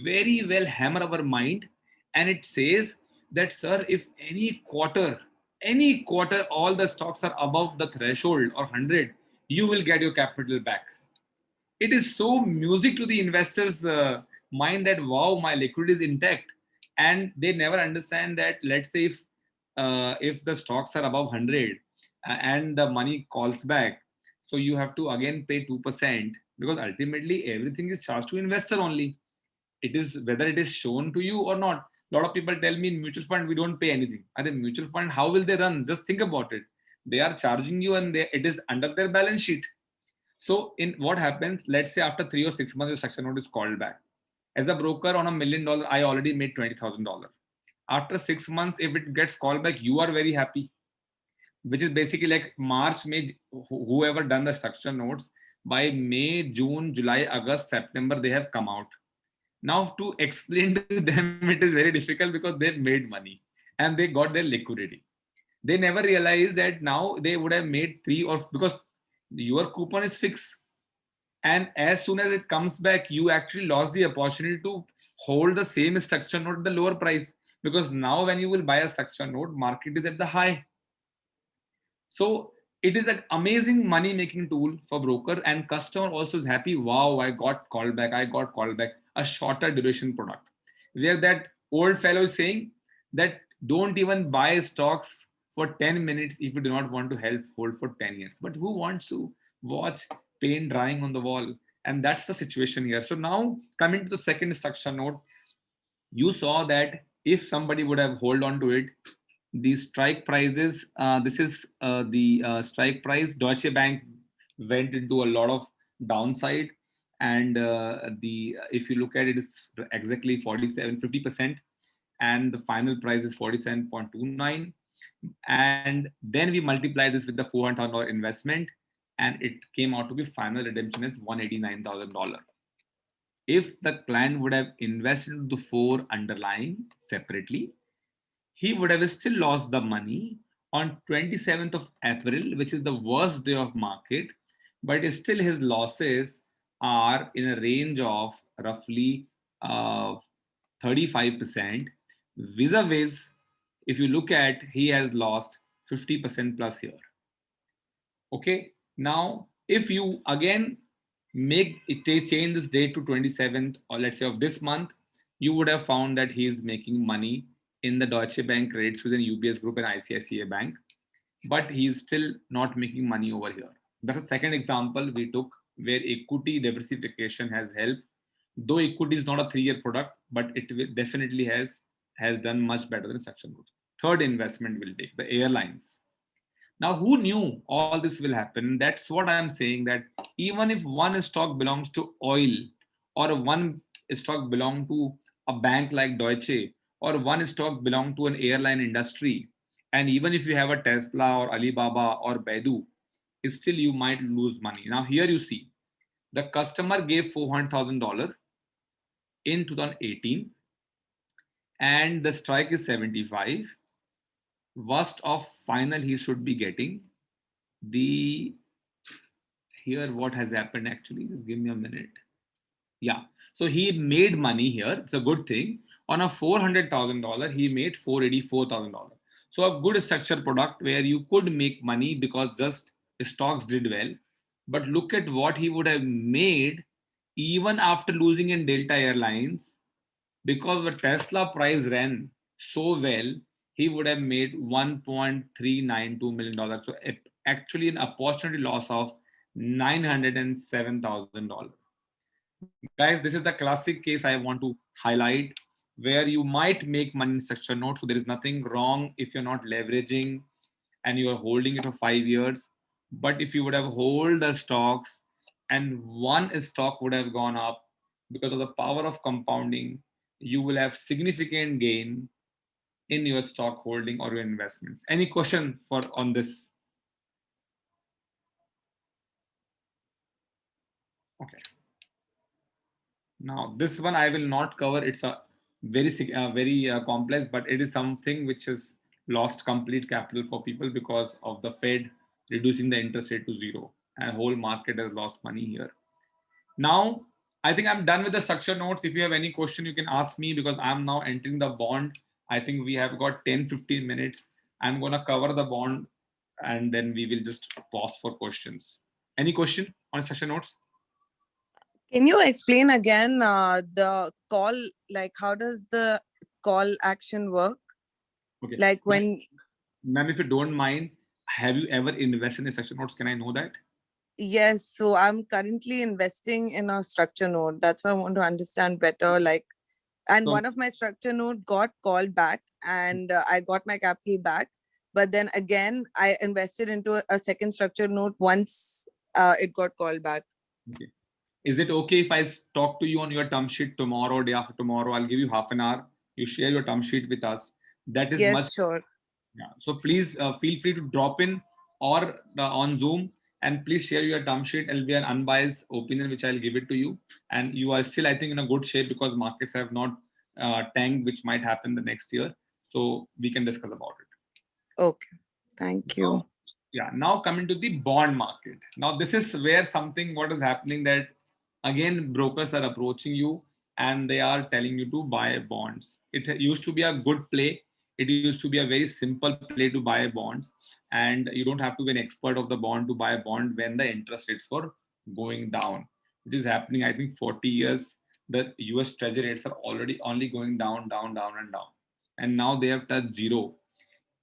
very well hammer our mind, and it says that sir, if any quarter any quarter all the stocks are above the threshold or 100 you will get your capital back it is so music to the investors uh, mind that wow my liquidity is intact and they never understand that let's say if uh, if the stocks are above 100 uh, and the money calls back so you have to again pay 2% because ultimately everything is charged to investor only. It is whether it is shown to you or not. A lot of people tell me in mutual fund we don't pay anything. And in mutual fund how will they run? Just think about it. They are charging you and they, it is under their balance sheet. So in what happens let's say after three or six months your structure note is called back as a broker on a million dollar i already made $20000 after six months if it gets called back you are very happy. Which is basically like march may whoever done the structure notes by may june july august september they have come out. Now to explain [LAUGHS] to them it is very difficult because they've made money and they got their liquidity. They never realize that now they would have made three or because your coupon is fixed and as soon as it comes back you actually lost the opportunity to hold the same structure note at the lower price. Because now when you will buy a structure note market is at the high. So it is an amazing money making tool for broker and customer also is happy wow i got called back i got called back. A shorter duration product. Where that old fellow is saying that don't even buy stocks for 10 minutes if you do not want to help hold for 10 years. But who wants to watch paint drying on the wall? And that's the situation here. So now coming to the second structure note, you saw that if somebody would have hold on to it, the strike prices, uh, this is uh, the uh, strike price, Deutsche Bank went into a lot of downside and uh, the if you look at it is exactly 47 50 percent and the final price is 47.29 and then we multiply this with the $400,000 investment and it came out to be final redemption is $189,000 if the client would have invested the four underlying separately he would have still lost the money on 27th of April which is the worst day of market but still his losses are in a range of roughly uh, 35% vis-a-vis if you look at he has lost 50% plus here. Okay now if you again make it change this date to 27th or let's say of this month you would have found that he is making money in the Deutsche Bank rates within UBS group and ICICI bank but he is still not making money over here that's a second example we took where equity diversification has helped though equity is not a three-year product but it definitely has has done much better than structured notes. Third investment will take the airlines. Now, who knew all this will happen? That's what I'm saying that even if one stock belongs to oil or one stock belong to a bank like Deutsche or one stock belong to an airline industry, and even if you have a Tesla or Alibaba or Baidu, still you might lose money. Now here you see, the customer gave $400,000 in 2018 and the strike is 75 worst of final he should be getting. The here what has happened actually just give me a minute. Yeah so he made money here it's a good thing. On a $400,000 he made $484,000 so a good structured product where you could make money because just the stocks did well. But look at what he would have made even after losing in Delta Airlines because the Tesla price ran so well, he would have made $1.392 million. So actually an opportunity loss of $907,000. Guys, this is the classic case I want to highlight where you might make money in structure note. So there is nothing wrong if you're not leveraging and you're holding it for five years. But if you would have hold the stocks and one stock would have gone up because of the power of compounding, you will have significant gain in your stock holding or your investments. Any question for on this? Okay. Now this one I will not cover. It's a very uh, very uh, complex, but it is something which has lost complete capital for people because of the Fed reducing the interest rate to zero, and whole market has lost money here. Now I think I'm done with the structure notes. If you have any question, you can ask me because I'm now entering the bond. I think we have got 10, 15 minutes. I'm going to cover the bond and then we will just pause for questions. Any question on structure notes? Can you explain again uh, the call, like how does the call action work? Okay. Like when, Ma'am, if you don't mind, have you ever invested in structure notes? Can I know that? yes, so I'm currently investing in a structure node. That's why I want to understand better, like, and So- one of my structure node got called back and uh, I got my capital back. But then again, I invested into a- a second structure node once uh, it got called back. okay Is it okay if i talk to you on your term sheet tomorrow, day after tomorrow? I'll give you half an hour. You share your term sheet with us. That is Yes, much sure. Yeah. So please uh, feel free to drop in or uh, on Zoom and please share your term sheet. It'll be an unbiased opinion, which I'll give it to you. And you are still, I think, in a good shape because markets have not uh, tanked, which might happen the next year. So we can discuss about it. Okay, thank you. Now- yeah. Now coming to the bond market. Now this is where something what is happening that again brokers are approaching you and they are telling you to buy bonds. It used to be a good play. It used to be a very simple play to buy bonds and you don't have to be an expert of the bond to buy a bond when the interest rates were going down. Which is happening i think 40 years the us treasury rates are already only going down down down and down. And now they have touched zero.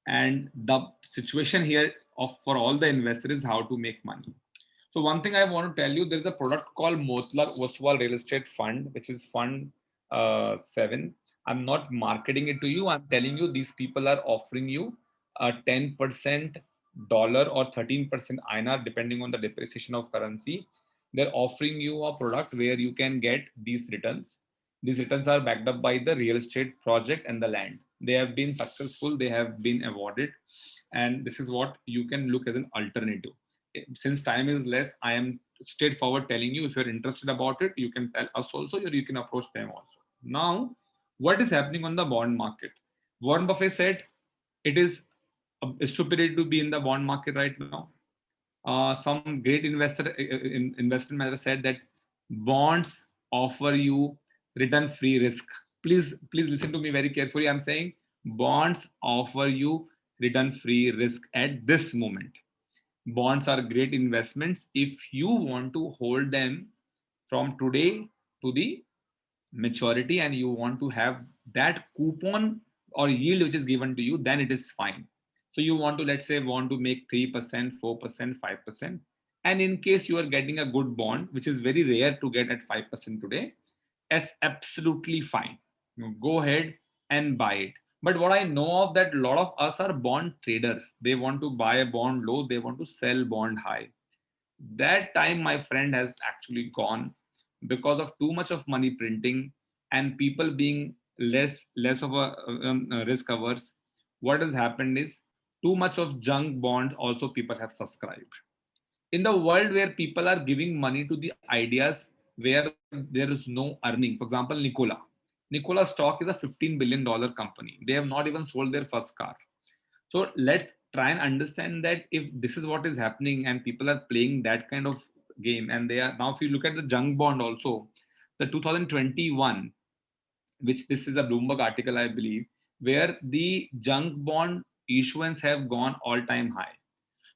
And the situation here of for all the investors is how to make money. So one thing i want to tell you there's a product called Motilal Oswal real estate fund which is fund uh, 7 i'm not marketing it to you. I'm telling you these people are offering you a 10% dollar or 13% INR depending on the depreciation of currency. They're offering you a product where you can get these returns. These returns are backed up by the real estate project and the land. They have been successful. They have been awarded. And this is what you can look as an alternative. Eh, since time is less i am straightforward telling you if you're interested about it you can tell us also or you can approach them also. Now what is happening on the bond market? Warren buffett said it is stupidity to be in the bond market right now. Uh, some great investor uh, uh, in, investment manager said that bonds offer you return free risk. Please please listen to me very carefully. I'm saying bonds offer you return free risk at this moment. Bonds are great investments if you want to hold them from today to the maturity and you want to have that coupon or yield which is given to you then it is fine so you want to let's say want to make 3% 4% 5% and in case you are getting a good bond which is very rare to get at 5% today that's absolutely fine. You go ahead and buy it. But what i know of that a lot of us are bond traders. They want to buy a bond low they want to sell bond high. That time my friend has actually gone because of too much of money printing and people being less less of a um, risk averse. What has happened is too much of junk bonds also people have subscribed in the world where people are giving money to the ideas where there is no earning for example nikola Nikola stock is a 15 billion dollar company. They have not even sold their first car. So let's try and understand that if this is what is happening and people are playing that kind of game and they are now if you look at the junk bond also the 2021 which this is a bloomberg article i believe where the junk bond issuance have gone all time high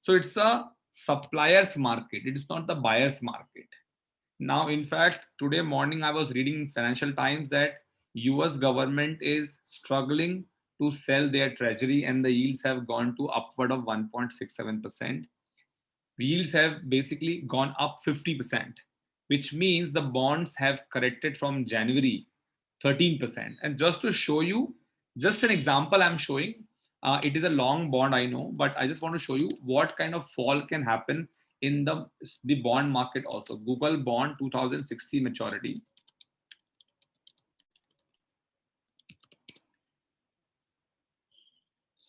so it's a suppliers market it is not the buyers market now in fact today morning i was reading financial times that US government is struggling to sell their treasury and the yields have gone to upward of 1.67%. Yields have basically gone up 50%, which means the bonds have corrected from January 13%. And just to show you, just an example I'm showing, uh, it is a long bond, I know, but I just want to show you what kind of fall can happen in the, the bond market also. Google bond 2060 maturity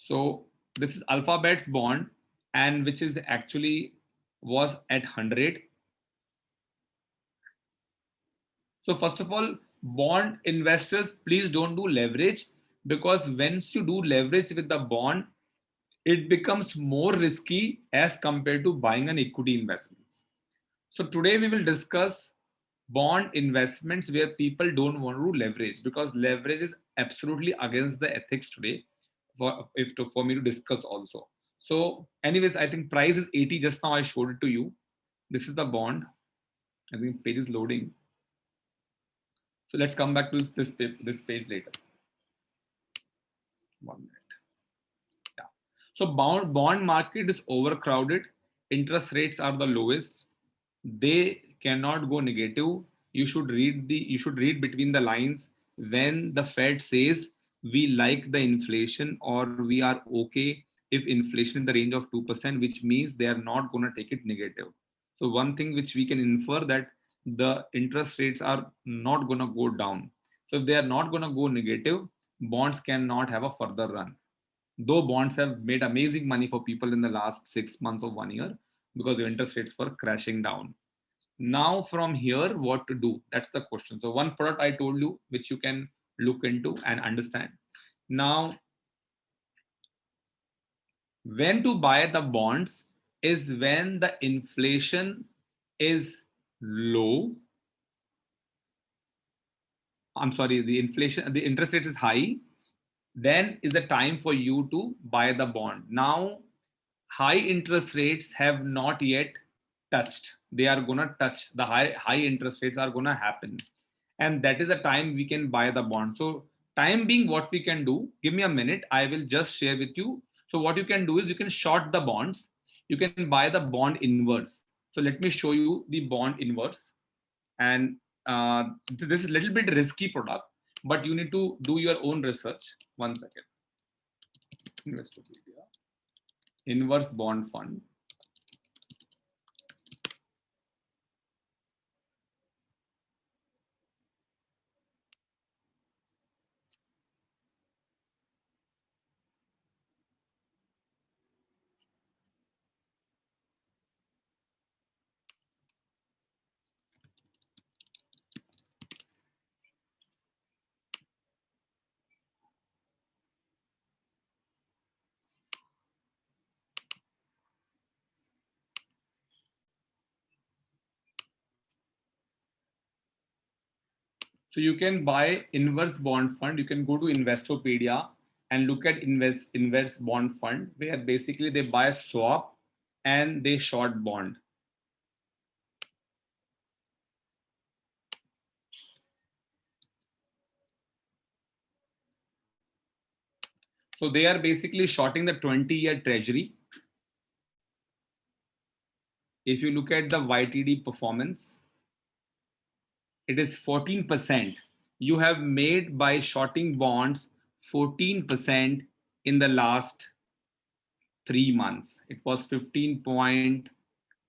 So this is Alphabet's bond and which is actually was at 100. So first of all, bond investors, please don't do leverage because once you do leverage with the bond, it becomes more risky as compared to buying an equity investment. So today we will discuss bond investments where people don't want to leverage because leverage is absolutely against the ethics today for if to for me to discuss also. So anyways i think price is 80 just now i showed it to you. This is the bond. I think page is loading. So let's come back to this, this page later one minute. Yeah. So bond bond market is overcrowded. Interest rates are the lowest. They cannot go negative. You should read the you should read between the lines when the fed says we like the inflation or we are okay if inflation in the range of 2%, which means they are not going to take it negative. So one thing which we can infer that the interest rates are not going to go down. So if they are not going to go negative, bonds cannot have a further run. Though bonds have made amazing money for people in the last six months of one year because the interest rates were crashing down. Now from here, what to do? That's the question. So one product I told you, which you can look into and understand. Now, when to buy the bonds is when the inflation is low. I'm sorry, the inflation, the interest rate is high, then is the time for you to buy the bond. Now, high interest rates have not yet touched. They are gonna touch. The high, high interest rates are gonna happen and that is the time we can buy the bond so time being what we can do give me a minute i will just share with you So what you can do is you can short the bonds. You can buy the bond inverse. So let me show you the bond inverse. And uh, this is a little bit risky product, but you need to do your own research. One second. Investopedia. Inverse bond fund. So you can buy inverse bond fund. You can go to Investopedia and look at invest inverse bond fund where basically they buy a swap and they short bond. So they are basically shorting the 20 year treasury. If you look at the YTD performance, it is 14%. You have made by shorting bonds 14% in the last three months. It was 15.86,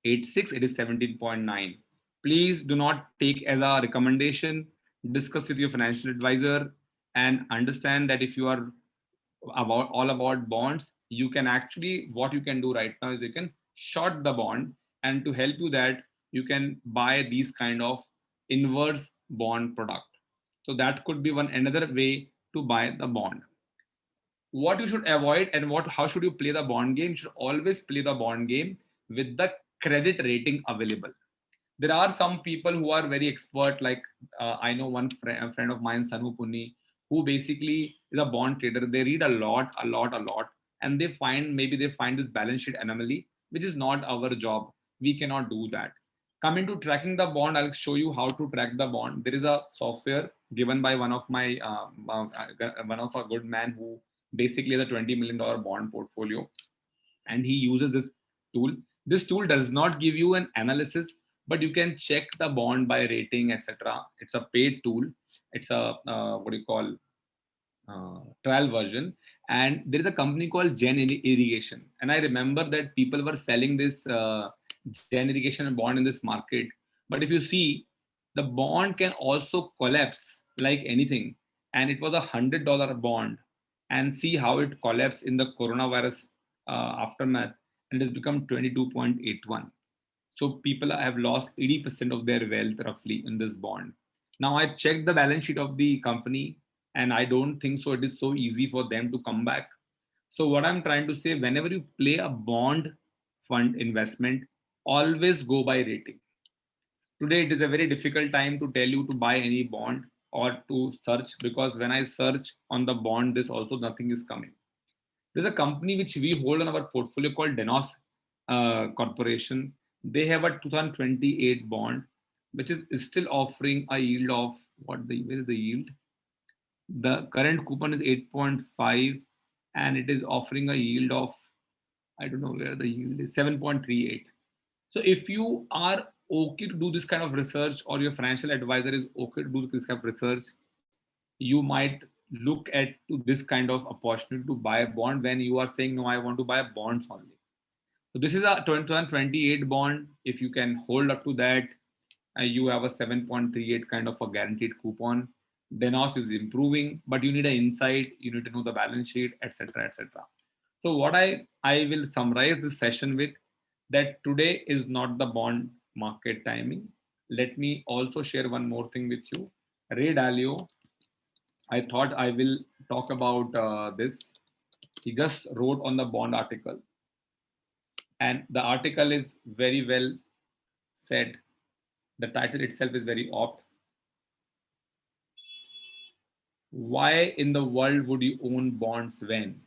it is 17.9. Please do not take as a recommendation, discuss with your financial advisor and understand that if you are about all about bonds, you can actually, what you can do right now is you can short the bond and to help you that you can buy these kind of inverse bond product. So that could be one another way to buy the bond. What you should avoid and what how should you play the bond game? You should always play the bond game with the credit rating available. There are some people who are very expert, like uh, I know one fr friend of mine, Sanu Punni, who basically is a bond trader. They read a lot, a lot, a lot, and they find maybe they find this balance sheet anomaly, which is not our job. We cannot do that coming to tracking the bond i'll show you how to track the bond. There is a software given by one of my uh, uh, one of a good man who basically has a 20 million dollar bond portfolio. And he uses this tool. This tool does not give you an analysis but you can check the bond by rating etc it's a paid tool. It's a uh, what do you call uh, trial version. And there is a company called Jain Irrigation. And i remember that people were selling this uh, Jain Irrigation and bond in this market. But if you see, the bond can also collapse like anything. And it was a hundred dollar bond and see how it collapsed in the coronavirus uh, aftermath and it has become 22.81. So people have lost 80% of their wealth roughly in this bond. Now I checked the balance sheet of the company and I don't think so it is so easy for them to come back. So what I'm trying to say, whenever you play a bond fund investment, always go by rating. Today, it is a very difficult time to tell you to buy any bond or to search because when I search on the bond, this also nothing is coming. There's a company which we hold on our portfolio called Denos uh, Corporation. They have a 2028 bond, which is still offering a yield of what the where is the yield? The current coupon is 8.5 and it is offering a yield of I don't know where the yield is 7.38 so if you are okay to do this kind of research or your financial advisor is okay to do this kind of research, you might look at to this kind of opportunity to buy a bond when you are saying, no, I want to buy bonds only. So this is a 2028 bond. If you can hold up to that, uh, you have a 7.38 kind of a guaranteed coupon. Denos is improving, but you need an insight. You need to know the balance sheet, etc., etc. So what I I will summarize this session with that today is not the bond market timing. Let me also share one more thing with you. Ray Dalio, I thought I will talk about uh, this. He just wrote on the bond article. And the article is very well said. The title itself is very opt. Why in the world would you own bonds when?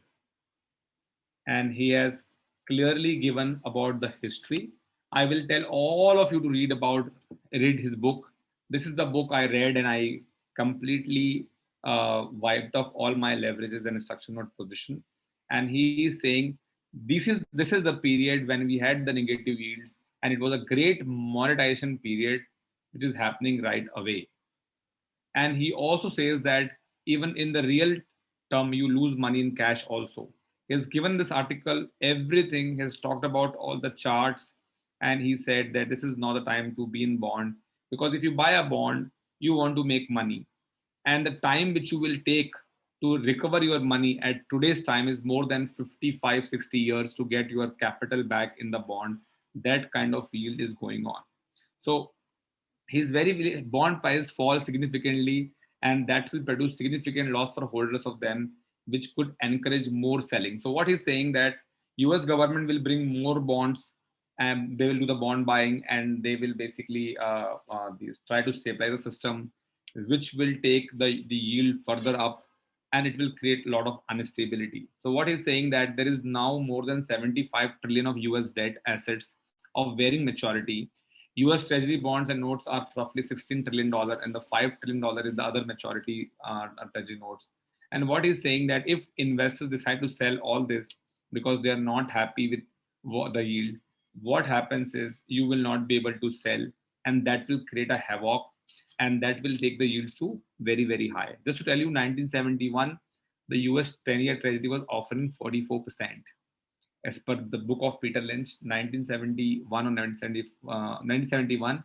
And he has clearly given about the history. I will tell all of you to read about, read his book. This is the book I read and I completely uh, wiped off all my leverages and instruction note position. and he is saying this is this is the period when we had the negative yields and it was a great monetization period which is happening right away and he also says that even in the real term you lose money in cash also he has given this article everything he has talked about all the charts and he said that this is not the time to be in bond because if you buy a bond you want to make money. And the time which you will take to recover your money at today's time is more than 55 60 years to get your capital back in the bond. That kind of yield is going on. So his very bond price falls significantly and that will produce significant loss for holders of them which could encourage more selling so what he's saying that us government will bring more bonds and they will do the bond buying and they will basically uh, uh, try to stabilize the system which will take the, the yield further up and it will create a lot of instability. So what he's saying that there is now more than 75 trillion of US debt assets of varying maturity. US treasury bonds and notes are roughly 16 trillion dollar and the 5 trillion dollar is the other maturity uh, treasury notes. And what he's saying that if investors decide to sell all this because they are not happy with the yield, what happens is you will not be able to sell and that will create a havoc and that will take the yields to very, very high. Just to tell you, 1971, the US 10-year treasury was offering 44%. As per the book of Peter Lynch, 1971 or 1970, uh, 1971,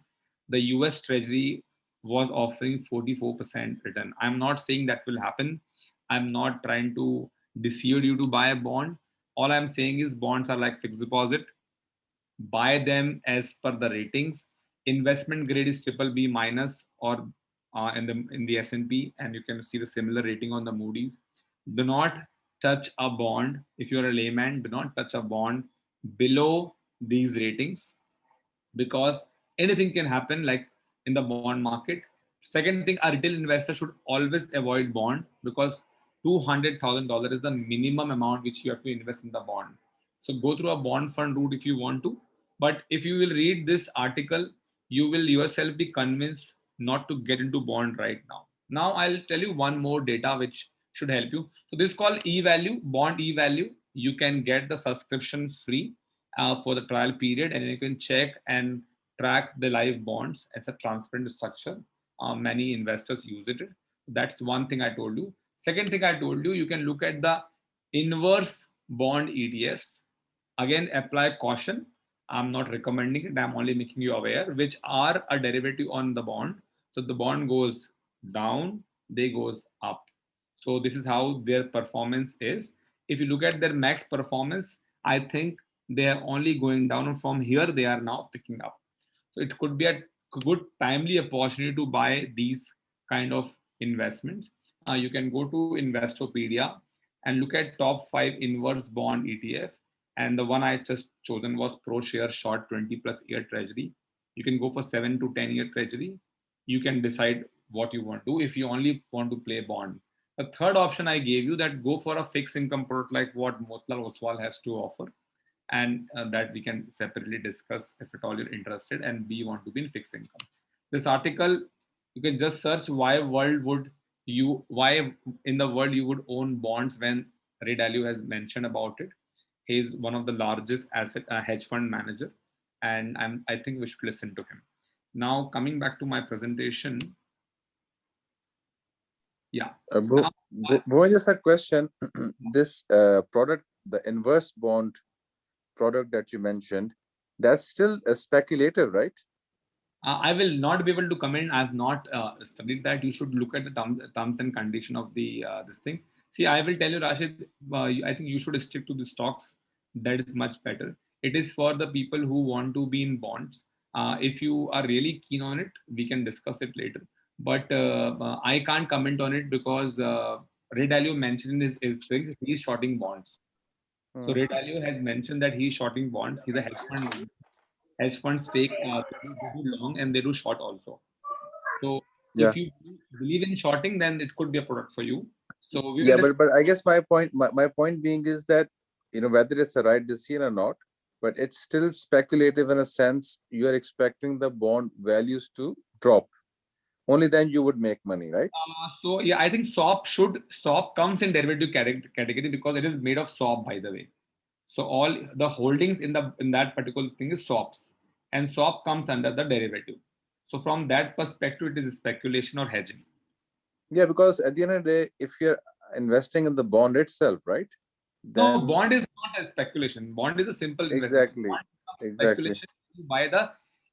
the US treasury was offering 44% return. I'm not saying that will happen. I'm not trying to deceive you to buy a bond. All I'm saying is bonds are like fixed deposit. Buy them as per the ratings investment grade is triple B minus or uh, in the in the S&P and you can see the similar rating on the Moody's. Do not touch a bond if you're a layman. Do not touch a bond below these ratings because anything can happen like in the bond market. Second thing, a retail investor should always avoid bond because $200,000 is the minimum amount which you have to invest in the bond. So go through a bond fund route if you want to. But if you will read this article, you will yourself be convinced not to get into bond right now. Now I'll tell you one more data which should help you. So this is called e-value, bond e-value. You can get the subscription free uh, for the trial period and you can check and track the live bonds as a transparent structure. Uh, many investors use it. That's one thing I told you. Second thing I told you, you can look at the inverse bond ETFs. Again, apply caution I'm not recommending it. I'm only making you aware, which are a derivative on the bond. So the bond goes down, they goes up. So this is how their performance is. If you look at their max performance, I think they are only going down from here they are now picking up. So it could be a good timely opportunity to buy these kind of investments. Uh, you can go to Investopedia and look at top five inverse bond ETF and the one I just chosen was ProShare Short 20 plus year treasury. You can go for seven to 10 year treasury. You can decide what you want to do if you only want to play bond. The third option I gave you that go for a fixed income product like what Motilal Oswal has to offer and uh, that we can separately discuss if at all you're interested and we want to be in fixed income. This article, you can just search why world would you, why in the world you would own bonds when Ray Dalio has mentioned about it He's one of the largest asset uh, hedge fund manager, and I'm, I think we should listen to him. Now, coming back to my presentation. Yeah. Uh, Bo, Bo, just a question. [CLEARS THROAT] this uh, product, the inverse bond product that you mentioned, that's still a speculative, right? Uh, I will not be able to comment. I have not uh, studied that. You should look at the terms, terms and condition of the uh, this thing. See, I will tell you, Rashid, uh, I think you should stick to the stocks. That is much better. It is for the people who want to be in bonds. Uh, if you are really keen on it, we can discuss it later. But uh, I can't comment on it because uh, Ray Dalio mentioned his, his thing, he's shorting bonds. Hmm. So Ray Dalio has mentioned that he's shorting bonds. He's a hedge fund. Hedge funds take uh, long and they do short also. So yeah. if you believe in shorting, then it could be a product for you. So yeah, but but I guess my point my, my point being is that you know whether it's a right decision or not, but it's still speculative in a sense. You are expecting the bond values to drop. only then you would make money, right? Uh, so yeah, I think swap should swap comes in derivative category because it is made of swap, by the way. So all the holdings in the in that particular thing is swaps, and swap comes under the derivative. So from that perspective, it is speculation or hedging. Yeah, because at the end of the day, if you're investing in the bond itself, right? No, bond is not a speculation. Bond is a simple investment. Exactly, exactly. You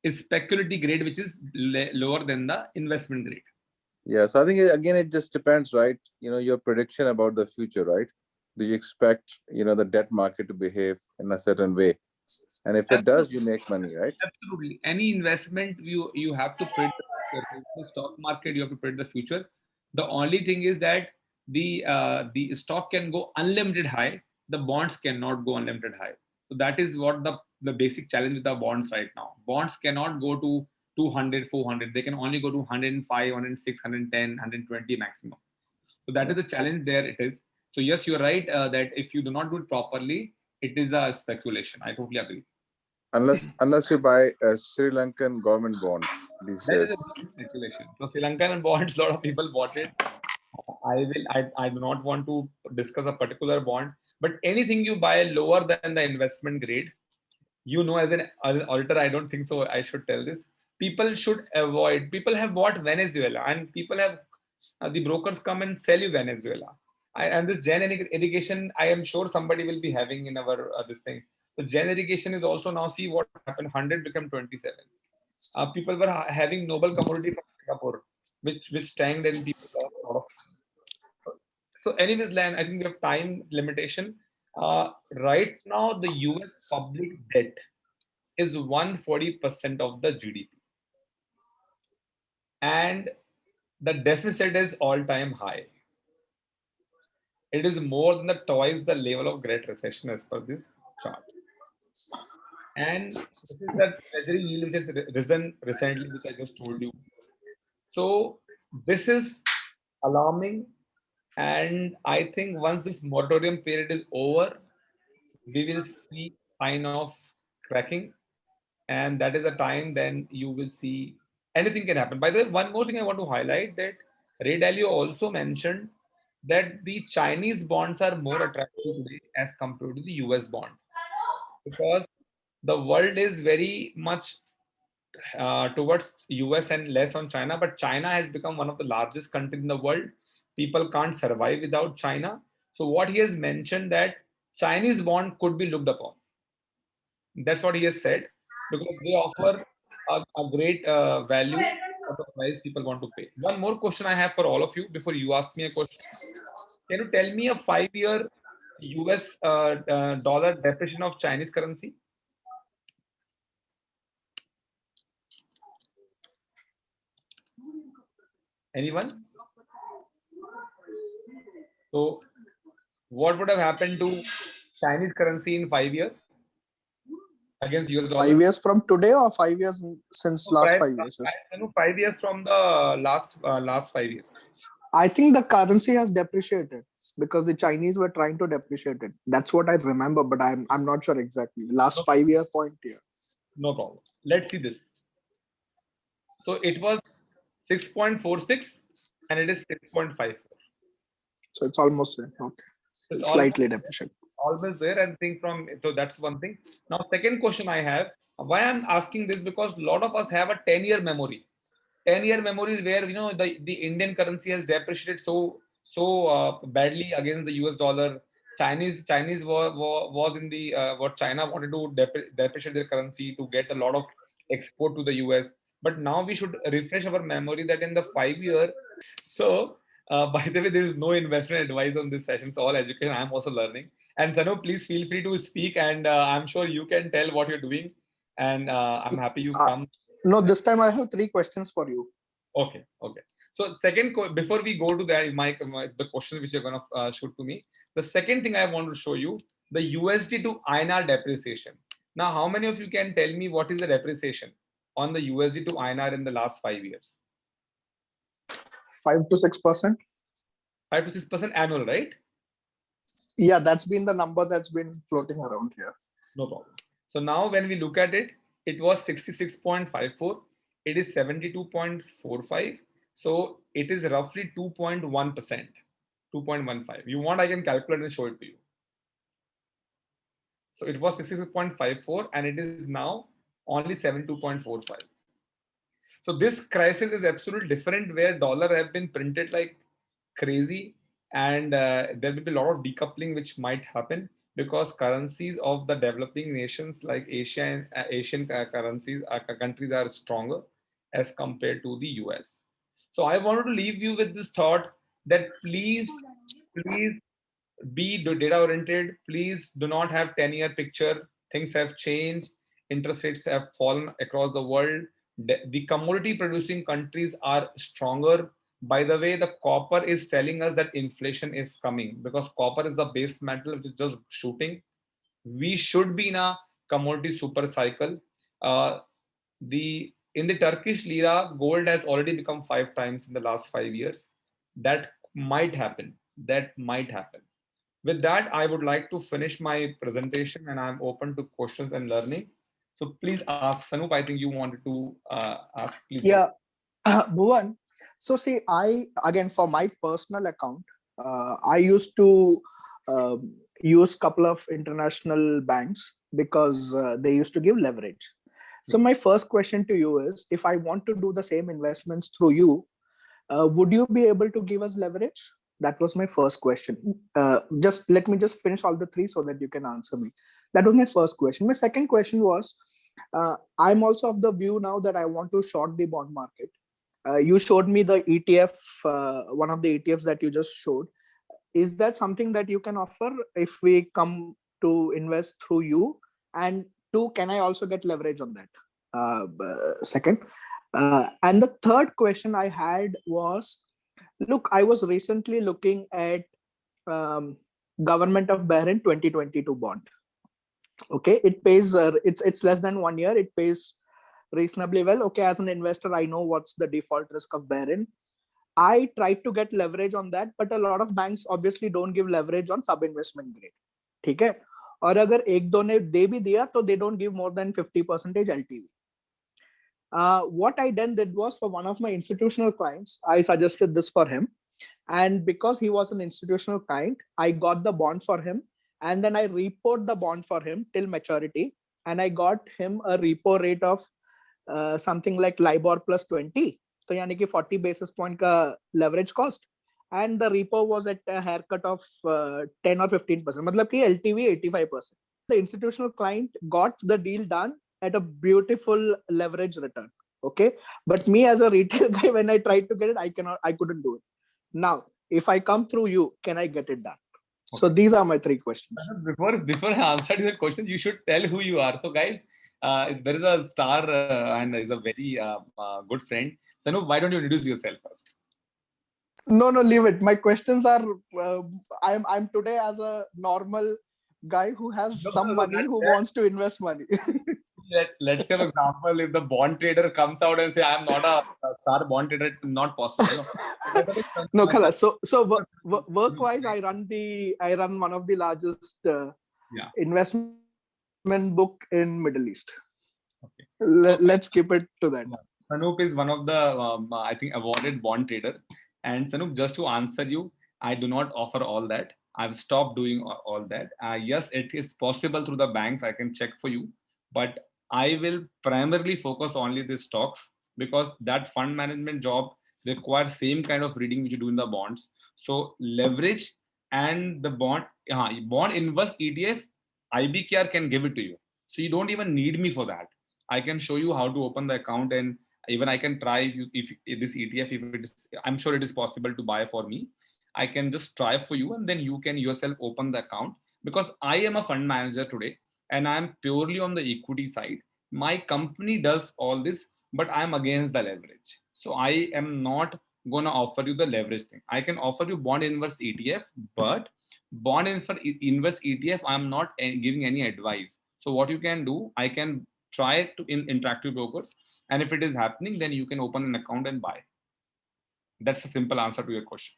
the speculative grade, which is lower than the investment grade. Yeah, so I think again, it just depends, right? You know, your prediction about the future, right? Do you expect, you know, the debt market to behave in a certain way? And if it does, you make money, right? Absolutely. Any investment you you have to predict the stock market. You have to predict the future. The only thing is that the uh, the stock can go unlimited high. The bonds cannot go unlimited high. So that is what the the basic challenge with the bonds right now. Bonds cannot go to 200, 400. They can only go to 105, 106, 110, 120 maximum. So that is the challenge there. It is. So yes, you're right uh, that if you do not do it properly, it is a speculation. I totally agree. Unless, unless you buy a Sri Lankan government bond these That is days. speculation. So Sri Lankan [LAUGHS] bonds, a lot of people bought it. I will. I, I do not want to discuss a particular bond, but anything you buy lower than the investment grade, you know, as an, as an auditor, I don't think so. I should tell this. People should avoid. People have bought Venezuela, and people have uh, the brokers come and sell you Venezuela. I, and this Jain Irrigation, I am sure somebody will be having in our uh, this thing. So Jain Irrigation is also now see what happened. Hundred become twenty-seven uh, people were ha- having noble commodity from Singapore, which which tanked and people lost. So, anyways, Lan, I think we have time limitation. Uh, right now, the U.S. public debt is 140% of the GDP, and the deficit is all-time high. It is more than the twice the level of Great Recession as per this chart. And this is the treasury yield which has risen recently, which I just told you. So this is alarming. And I think once this moratorium period is over, we will see sign of cracking. And that is the time then you will see anything can happen. By the way, one more thing I want to highlight that Ray Dalio also mentioned that the Chinese bonds are more attractive today as compared to the US bond because the world is very much uh, towards US and less on China, but China has become one of the largest countries in the world. People can't survive without China. So what he has mentioned that Chinese bond could be looked upon. That's what he has said because they offer a, a great uh, value people want to pay. One more question I have for all of you before you ask me a question. Can you tell me a five-year US uh, uh, dollar depreciation of Chinese currency? Anyone? So, what would have happened to Chinese currency in five years against US dollar? Five years from today or five years since No, last five- five years? I- know five years from the last uh, last five years. I think the currency has depreciated because the Chinese were trying to depreciate it. That's what I remember, but I'm I'm not sure exactly. Last Okay. five year point here. No problem. Let's see this. So it was 6.46 and it is 6.54. So it's almost. Okay. So it's Slightly almost- depreciated. Always there and think from so that's one thing. Now second question i have why i'm asking this because a lot of us have a 10 year memory. 10 year memory is where you know the, the indian currency has depreciated so so uh, badly against the us dollar. Chinese chinese was, was in the uh, what china wanted to dep- depreciate their currency to get a lot of export to the us but now we should refresh our memory that in the five year so uh, [LAUGHS] by the way there is no investment advice on this session. It's all education. I'm also learning and Sanu, please feel free to speak, and uh, I'm sure you can tell what you're doing. And uh, I'm happy you Uh, come. No, this time I have three questions for you. Okay, okay. So second, before we go to that, Mike, my, the questions which you're gonna uh, shoot to me. The second thing I want to show you the USD to INR depreciation. Now, how many of you can tell me what is the depreciation on the USD to INR in the last five years? Five to six percent. Five to six percent annual, right? Yeah, that's been the number that's been floating around here. No problem. So now when we look at it, it was 66.54. It is 72.45. So it is roughly 2.1%, 2.15. You want, I can calculate and show it to you. So it was 66.54 and it is now only 72.45. So this crisis is absolutely different where dollar have been printed like crazy and uh, there will be a lot of decoupling which might happen because currencies of the developing nations like Asia and uh, Asian uh, currencies uh, countries are stronger as compared to the US. So I wanted to leave you with this thought that please, please be data oriented. Please do not have 10 year picture. Things have changed. Interest rates have fallen across the world. The, the commodity producing countries are stronger. By the way, the copper is telling us that inflation is coming because copper is the base metal which is just shooting. We should be in a commodity super cycle. Uh, the in the Turkish lira, gold has already become five times in the last five years. That might happen. That might happen. With that, I would like to finish my presentation and I'm open to questions and learning. So please ask, Sanup, I think you wanted to uh, ask. Please Yeah, [CLEARS THROAT] Bhuvan. So see, I again for my personal account, uh, I used to um, use couple of international banks because uh, they used to give leverage. So my first question to you is, if I want to do the same investments through you, uh, would you be able to give us leverage? That was my first question. Uh, just let me just finish all the three so that you can answer me. That was my first question. My second question was, uh, I'm also of the view now that I want to short the bond market. Uh, you showed me the ETF, uh, one of the ETFs that you just showed. Is that something that you can offer if we come to invest through you? And two, can I also get leverage on that? Uh, second. Uh, and the third question I had was, look, I was recently looking at um, government of Bahrain 2022 bond. Okay, it pays, uh, it's, it's less than one year, it pays reasonably well. Okay, as an investor, I know what's the default risk of Bahrain. I tried to get leverage on that, but a lot of banks obviously don't give leverage on sub-investment grade. ठीक है और अगर एक दो ने दे भी दिया तो they don't give more than 50% LTV Uh, what I then did was for one of my institutional clients, I suggested this for him. And because he was an institutional client, I got the bond for him. And then I repoed the bond for him till maturity. And I got him a repo rate of uh, something like LIBOR plus 20. So yani ki 40 basis point ka leverage cost and the repo was at a haircut of uh, 10 or 15 percent matlab ki ltv 85 percent. The institutional client got the deal done at a beautiful leverage return okay? But me as a retail [LAUGHS] guy when i tried to get it i cannot i couldn't do it. Now if i come through you can i get it done? Okay. so these are my three questions. Before before i answer your question you should tell who you are. So guys uh, there is a star uh, and is a very uh, uh, good friend Sanu, why don't you introduce yourself first no no leave it my questions are uh, i'm i'm today as a normal guy who has no, some no, money who that. wants to invest money [LAUGHS] Let, let's say for example if the bond trader comes out and say i'm not a, star bond trader not possible no, [LAUGHS] Khala, so so work wise i run the i run one of the largest uh, yeah. investment book in middle east okay. Let, let's keep it to that Sanup is one of the um, i think awarded bond trader and Sanup, just to answer you, I do not offer all that. I've stopped doing all that. Uh, yes, it is possible through the banks. I can check for you, but I will primarily focus only the stocks because that fund management job requires same kind of reading which you do in the bonds. So leverage and the bond, uh, bond inverse ETF, IBKR can give it to you. So you don't even need me for that. I can show you how to open the account and even I can try if, you, if, if this ETF, if it is, I'm sure it is possible to buy for me. I can just try for you and then you can yourself open the account because I am a fund manager today and I'm purely on the equity side. My company does all this, but I'm against the leverage. So I am not going to offer you the leverage thing. I can offer you bond inverse ETF, but bond inverse ETF, I'm not giving any advice. So what you can do, I can try to in interactive brokers and if it is happening, then you can open an account and buy. That's a simple answer to your question.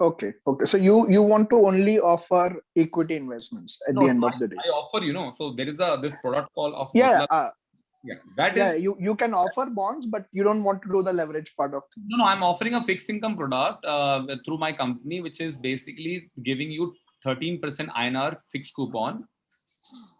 Okay. Okay. So you you want to only offer equity investments at no, the end I, of the day. I offer, you know, so there is a this product call of yeah. Uh, Yeah, that is Yeah, you, you can offer bonds, but you don't want to do the leverage part of things. No, no, I'm offering a fixed income product uh, through my company, which is basically giving you 13% INR fixed coupon.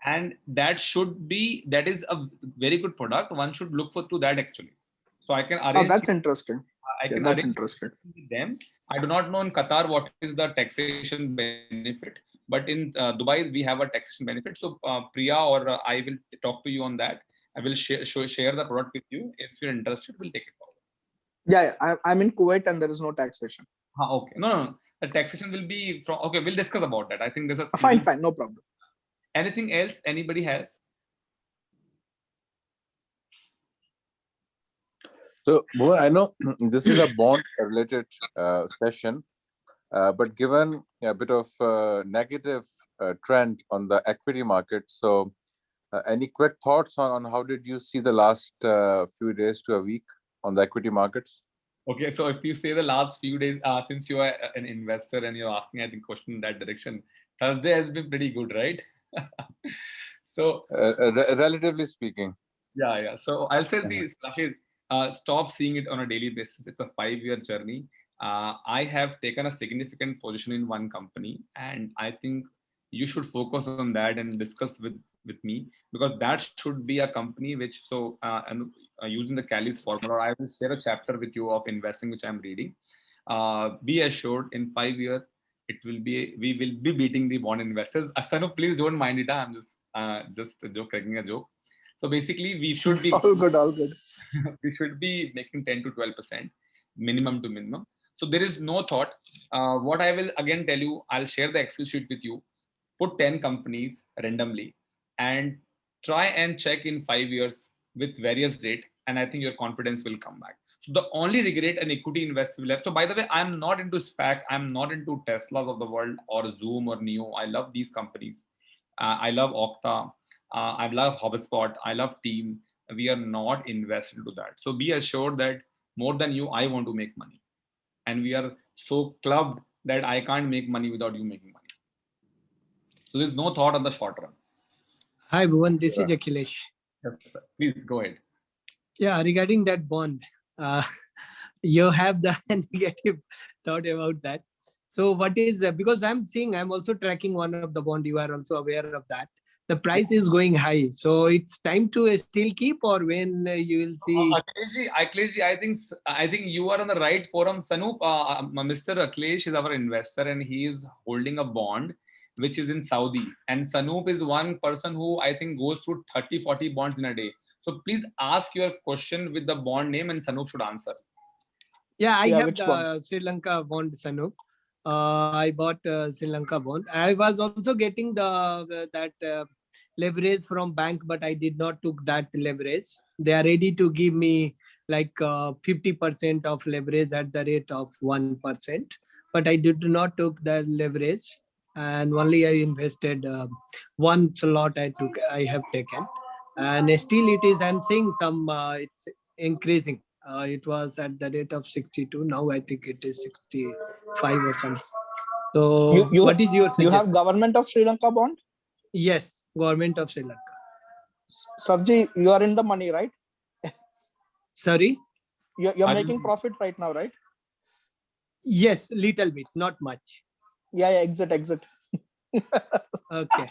And that should be, that is a very good product. One should look for to that actually. So I can arrange, Oh, that's interesting. I Yeah, can that's interesting. them. I do not know in Qatar what is the taxation benefit, but in uh, Dubai we have a taxation benefit. So uh, Priya or uh, I will talk to you on that. I will share show, share the product with you. If you're interested, we'll take it forward. Yeah, yeah, I, I'm in Kuwait and there is no taxation. Ah, okay. No, no, no. The taxation will be from. Okay, we'll discuss about that. I think there's a. Uh, Fine, fine, no problem. Anything else anybody has? So, Bhuvan, I know [CLEARS THROAT] this is a bond related uh, session, uh, but given a bit of uh, negative uh, trend on the equity market, so uh, any quick thoughts on, on how did you see the last uh, few days to a week on the equity markets? Okay, so if you say the last few days, uh, since you are an investor and you're asking, I think, question in that direction, Thursday has been pretty good, right? [LAUGHS] so Uh, uh, re- relatively speaking. yeah, yeah. So I'll say this, Rashid, uh, stop seeing it on a daily basis. It's a five-year journey. Uh, I have taken a significant position in one company, and I think you should focus on that and discuss with with me because that should be a company which so uh, and uh, using the Kelly's formula, I will share a chapter with you of investing which I'm reading. Uh, be assured, in five years, it will be we will be beating the bond investors. Astano, please don't mind it. I'm just uh, just a joke, cracking a joke. So basically, we should be [LAUGHS] All good, all good. [LAUGHS] we should be making 10 to 12 percent minimum to minimum so there is no thought uh, what i will again tell you i'll share the excel sheet with you put 10 companies randomly and try and check in five years with various rate and i think your confidence will come back. So the only regret an equity investor will have so by the way i'm not into SPAC i'm not into teslas of the world or zoom or NIO. I love these companies. Uh, i love okta. Uh, i love hubspot. I love team. We are not invested into that. So be assured that more than you i want to make money. And we are so clubbed that i can't make money without you making money. So there's no thought on the short run Hi, Bhuvan. This Yeah. is Akhilesh. yes, sir. please go ahead Yeah, regarding that bond, [LAUGHS] uh, you have the [LAUGHS] negative thought about that. So what is, uh, because I'm seeing, I'm also tracking one of the bond, you are also aware of that. The price is going high. So it's time to uh, still keep or when uh, you will see. Uh, Akhilesh, Akhilesh, I think I think you are on the right forum. Sanoop, uh, uh, Mr. Akhilesh is our investor and he is holding a bond which is in Saudi. And Sanoop is one person who I think goes through 30, 40 bonds in a day. So please ask your question with the bond name and Sanoop should answer. Yeah, I Yeah, have the bond? Sri Lanka bond, Sanoop. Uh, I bought uh, Sri Lanka bond. I was also getting the that uh, leverage from bank, but I did not took that leverage. They are ready to give me like uh, 50% of leverage at the rate of 1%, but I did not took the leverage and only I invested uh, one slot I took, I have taken. And still it is, I'm seeing some, uh, it's increasing. Uh, it was at the rate of 62. Now I think it is 65 or something. So You- you- what is your You have government of Sri Lanka bond? Yes, government of Sri Lanka. Savji, you are in the money, right? [LAUGHS] Sorry? You're, you're Are making profit right now, right? Yes, little bit, not much. Yeah, yeah, exit, exit. Okay.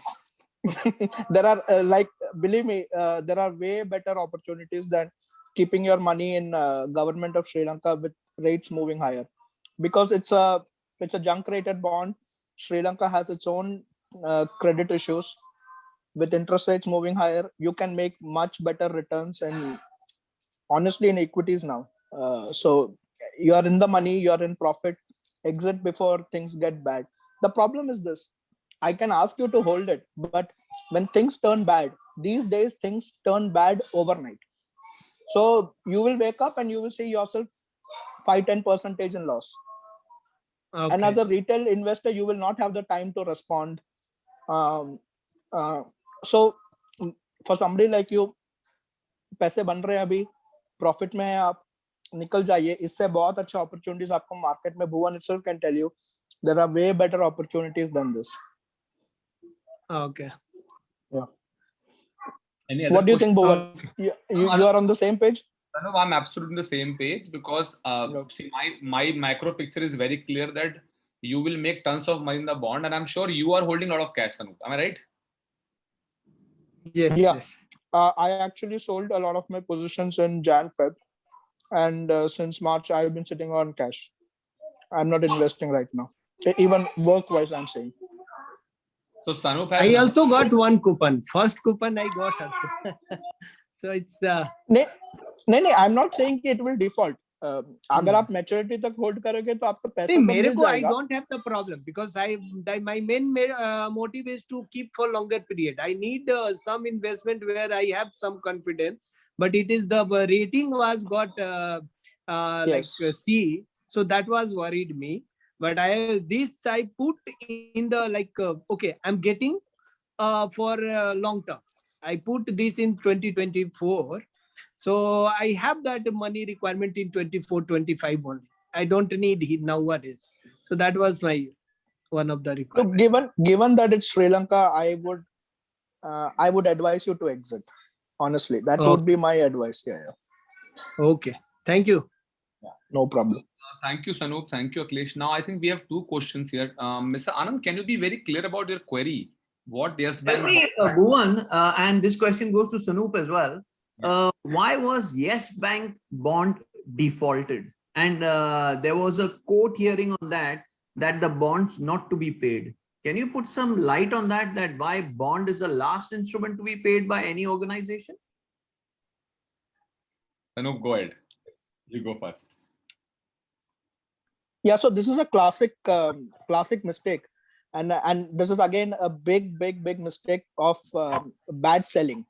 [LAUGHS] there are uh, like believe me uh, there are way better opportunities than keeping your money in uh, government of sri lanka with rates moving higher. Because it's a it's a junk rated bond. Sri lanka has its own uh, credit issues. With interest rates moving higher you can make much better returns and honestly in equities now. Uh, so you are in the money you are in profit exit before things get bad the problem is this I can ask you to hold it, but when things turn bad, these days things turn bad overnight. So you will wake up and you will see yourself 5 10 percentage in loss. And as Okay. a retail investor, you will not have the time to respond. Um, uh, so mm, for somebody like you, पैसे बन रहे हैं अभी profit में है आप निकल जाइए इससे बहुत अच्छा अपॉर्चुनिटीज आपको मार्केट में भुवन itself can tell you there are way better opportunities than this Okay. Any other What do you think, question? Bhuvan? You, you, Uh, you are on the same page? No, I'm absolutely on the same page because uh, Okay. see, my my macro picture is very clear that you will make tons of money in the bond, and I'm sure you are holding a lot of cash, Anup. Am I right? Yes. Yeah. yes. Uh, I actually sold a lot of my positions in Jan Feb, and uh, since March I've been sitting on cash. I'm not investing right now. E- Even work-wise, I'm saying. So Sanup has I also got one coupon. First coupon I got also. [LAUGHS] so it's uh, नहीं नहीं नहीं I'm not saying कि it will default. Uh, अगर Hmm. आप maturity तक hold करोगे तो आपको पैसा See, सब मेरे मिल को I जाएगा. don't have the problem because I that my main ma- uh, motive is to keep for longer period. I need uh, some investment where I have some confidence, but it is the uh, rating was got uh, uh, like uh, C, so that was worried me. But I this I put in the like uh, okay, I'm getting uh, for uh, long term. I put this in 2024. So I have that money requirement in 24, 25 only. I don't need it nowadays. So that was my one of the So given given that it's Sri Lanka, I would uh, I would advise you to exit. Honestly, that Oh. would be my advice. Yeah, yeah. Okay. Thank you. No problem. Thank you, Sanup. Thank you, Akhilesh Now, I think we have two questions here. Um, Mr. Anand, can you be very clear about your query? What Yes Bank? See, uh, Bhuvan, uh, and this question goes to Sanup as well. Uh, why was Yes Bank bond defaulted? And uh, there was a court hearing on that, that the bonds not to be paid. Can you put some light on that, that why bond is the last instrument to be paid by any organization? Sanup, go ahead. You go first. yeah so this is a classic um, classic mistake and and this is again a big big big mistake of um, bad selling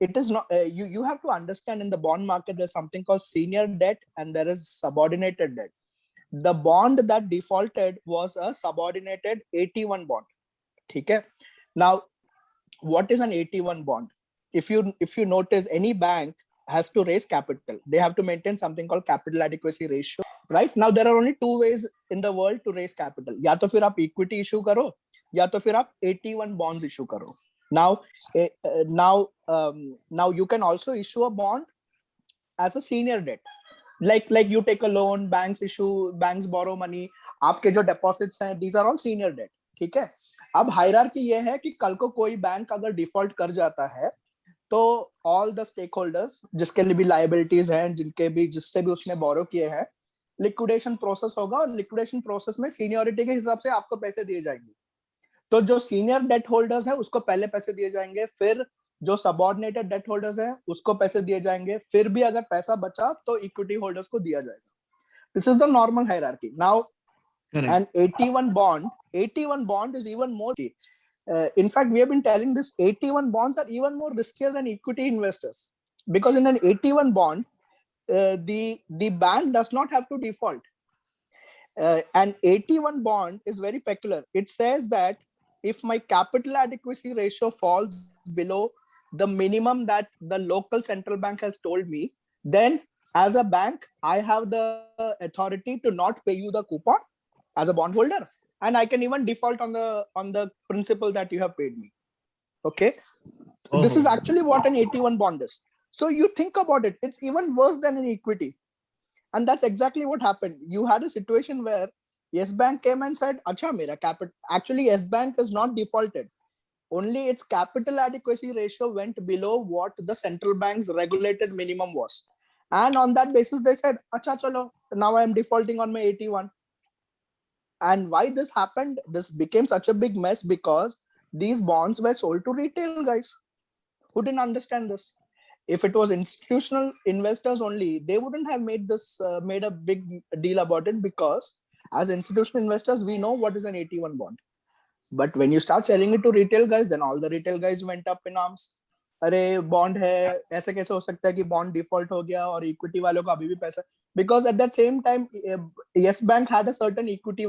it is not uh, you you have to understand in the bond market there's something called senior debt and there is subordinated debt the bond that defaulted was a subordinated AT1 bond. okay now what is an AT1 bond? If you if you notice any bank has to raise capital. They have to maintain something called capital adequacy ratio right? Now there are only two ways in the world to raise capital. ya to fir aap equity issue karo ya to fir aap AT1 bonds issue karo now now um, now you can also issue a bond as a senior debt. Like like you take a loan, banks issue, banks borrow money, आपके जो deposits हैं, these are all senior debt, ठीक है? अब hierarchy ये है कि कल को कोई बैंक अगर डिफ़ॉल्ट कर जाता है तो ऑल द स्टेक होल्डर्स जिसके लिए भी लाइबिलिटीज हैं, जिनके भी, जिससे भी उसने बोरो किए हैं लिक्विडेशन प्रोसेस होगा और लिक्विडेशन प्रोसेस में सीनियोरिटी के हिसाब से आपको पैसे दिए जाएँगे। तो जो सीनियर डेट होल्डर्स है, उसको पहले पैसे दिए जाएँगे, फिर जो सबॉर्डिनेटेड डेट होल्डर्स हैं उसको पैसे दिए जाएंगे। फिर भी अगर पैसा बचा तो इक्विटी होल्डर्स को दिया जाएगा। This is the normal hierarchy now an AT1 bond AT1 bond is even more uh, in fact we have been telling this AT1 bonds are even more riskier than equity investors. Because in an AT1 bond uh, the the bank does not have to default. Uh, an AT1 bond is very peculiar. It says that if my capital adequacy ratio falls below the minimum that the local central bank has told me then as a bank i have the authority to not pay you the coupon as a bondholder. And i can even default on the on the principal that you have paid me. Okay? So this is Oh. actually what an AT1 bond is. So you think about it. It's even worse than an equity. And that's exactly what happened. You had a situation where yes bank came and said acha mera capital actually yes bank is not defaulted only its capital adequacy ratio went below what the central bank's regulated minimum was. And on that basis they said acha chalo now i am defaulting on my AT1 and why this happened? This became such a big mess because these bonds were sold to retail guys who didn't understand this. If it was institutional investors only they wouldn't have made this uh, made a big deal about it because as institutional investors we know what is an AT1 bond but when you start selling it to retail guys, then all the retail guys went up in arms. अरे bond है ऐसे कैसे हो सकता है कि bond default हो गया और इक्विटी वालों का अभी भी पैसा? Because at that same time Yes Bank had a certain equity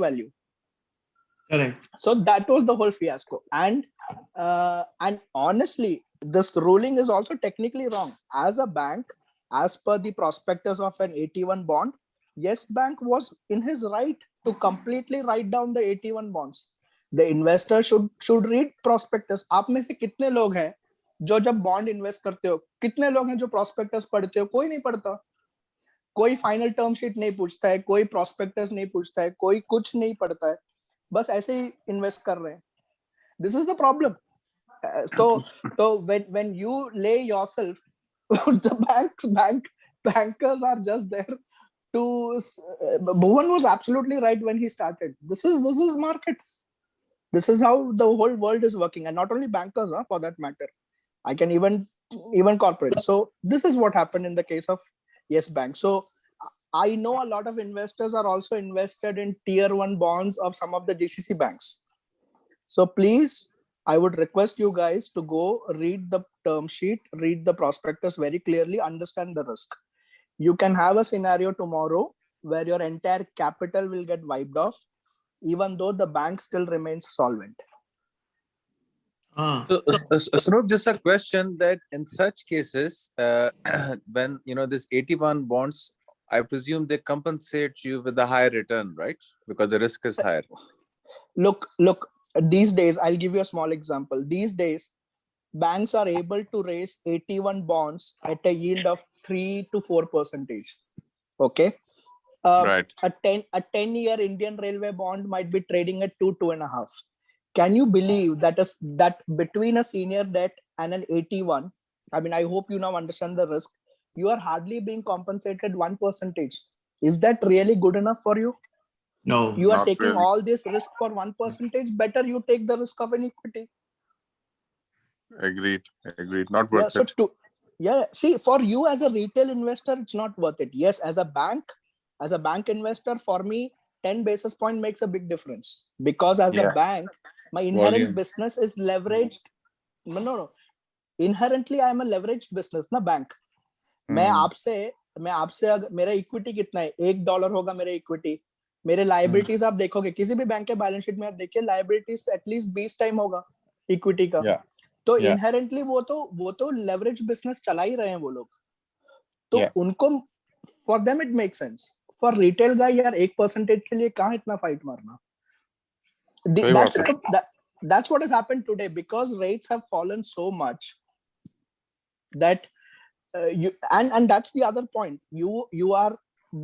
correct. So that was the whole fiasco. And uh, and honestly this ruling is also technically wrong. As a bank as per the prospectus of an AT1 bond yes bank was in his right to completely write down the AT1 bonds. The investor should should read prospectus आप में से कितने लोग हैं जो जब bond invest करते हो, कितने लोग हैं जो प्रोस्पेक्टस पढ़ते हो? कोई नहीं पढ़ता। कोई फाइनल टर्म शीट नहीं पूछता है, कोई प्रोस्पेक्टस नहीं पूछता है, कोई कुछ नहीं पढ़ता है। बस ऐसे ही इन्वेस्ट कर रहे हैं। दिस इज़ द प्रॉब्लम तो तो when when you lay yourself the banks bank bankers are just there to Bhuvan was absolutely right when he started this is this is market this is how the whole world is working and not only bankers huh, for that matter. I can even even corporate so this is what happened in the case of yes bank. So i know a lot of investors are also invested in tier one bonds of some of the gcc banks. So please i would request you guys to go read the term sheet read the prospectus very clearly understand the risk. You can have a scenario tomorrow where your entire capital will get wiped off even though the bank still remains solvent Ah, So, uh, s- s- Snoop, just a question that in such cases, uh, [CLEARS THROAT] when you know this AT1 bonds, I presume they compensate you with a higher return, right? Because the risk is higher. look look these days i'll give you a small example these days banks are able to raise AT1 bonds at a yield of 3 to 4 percentage okay uh, Right. a 10 a 10 year indian railway bond might be trading at two two and a half can you believe that is that between a senior debt and an AT1 i mean i hope you now understand the risk you are hardly being compensated one percentage is that really good enough for you no. you are taking really. all this risk for one percentage better you take the risk of an equity Agreed. Agreed. Not yeah worth so it. to yeah see for you as a retail investor it's not worth it yes as a bank as a bank investor for me 10 basis point makes a big difference because as Yeah. a bank my inherent Volume. business is leveraged no no no inherently i am a leveraged business na bank मैं Hmm. आपसे मैं आपसे मेरा equity कितना है एक dollar होगा मेरा इक्विटी मेरे लाइबिलिटीज आप देखोगे किसी भी बैंक के बैलेंस शीट में आप देखिए लाइबिलिटीज एटलीस्ट बीस टाइम होगा इक्विटी का Yeah. तो Yeah. इनहेरेंटली वो तो वो तो लेवरेज बिज़नेस चला ही रहे हैं वो लोग तो Yeah. उनको for them it make sense for retail guy यार एक परसेंटेज के लिए कहाँ इतना फाइट मारना The- सही बात that's the- that, that's what has happened today because rates have fallen so much that uh, you and and that's the other point you you are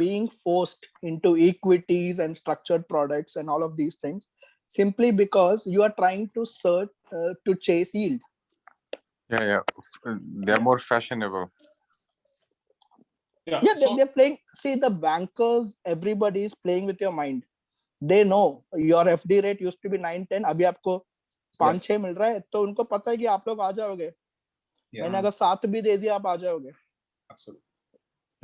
being forced into equities and structured products and all of these things simply because you are trying to search uh, to chase yield Yeah, yeah. Uh, They're more fashionable. yeah, yeah so they're playing see the bankers everybody is playing with your mind they know your fd rate used to be 9 10 abhi aapko 5 yes. 6 mil raha hai to unko pata hai ki aap log aa jaoge yeah. maine agar 7 bhi de diya aap aa jaoge absolutely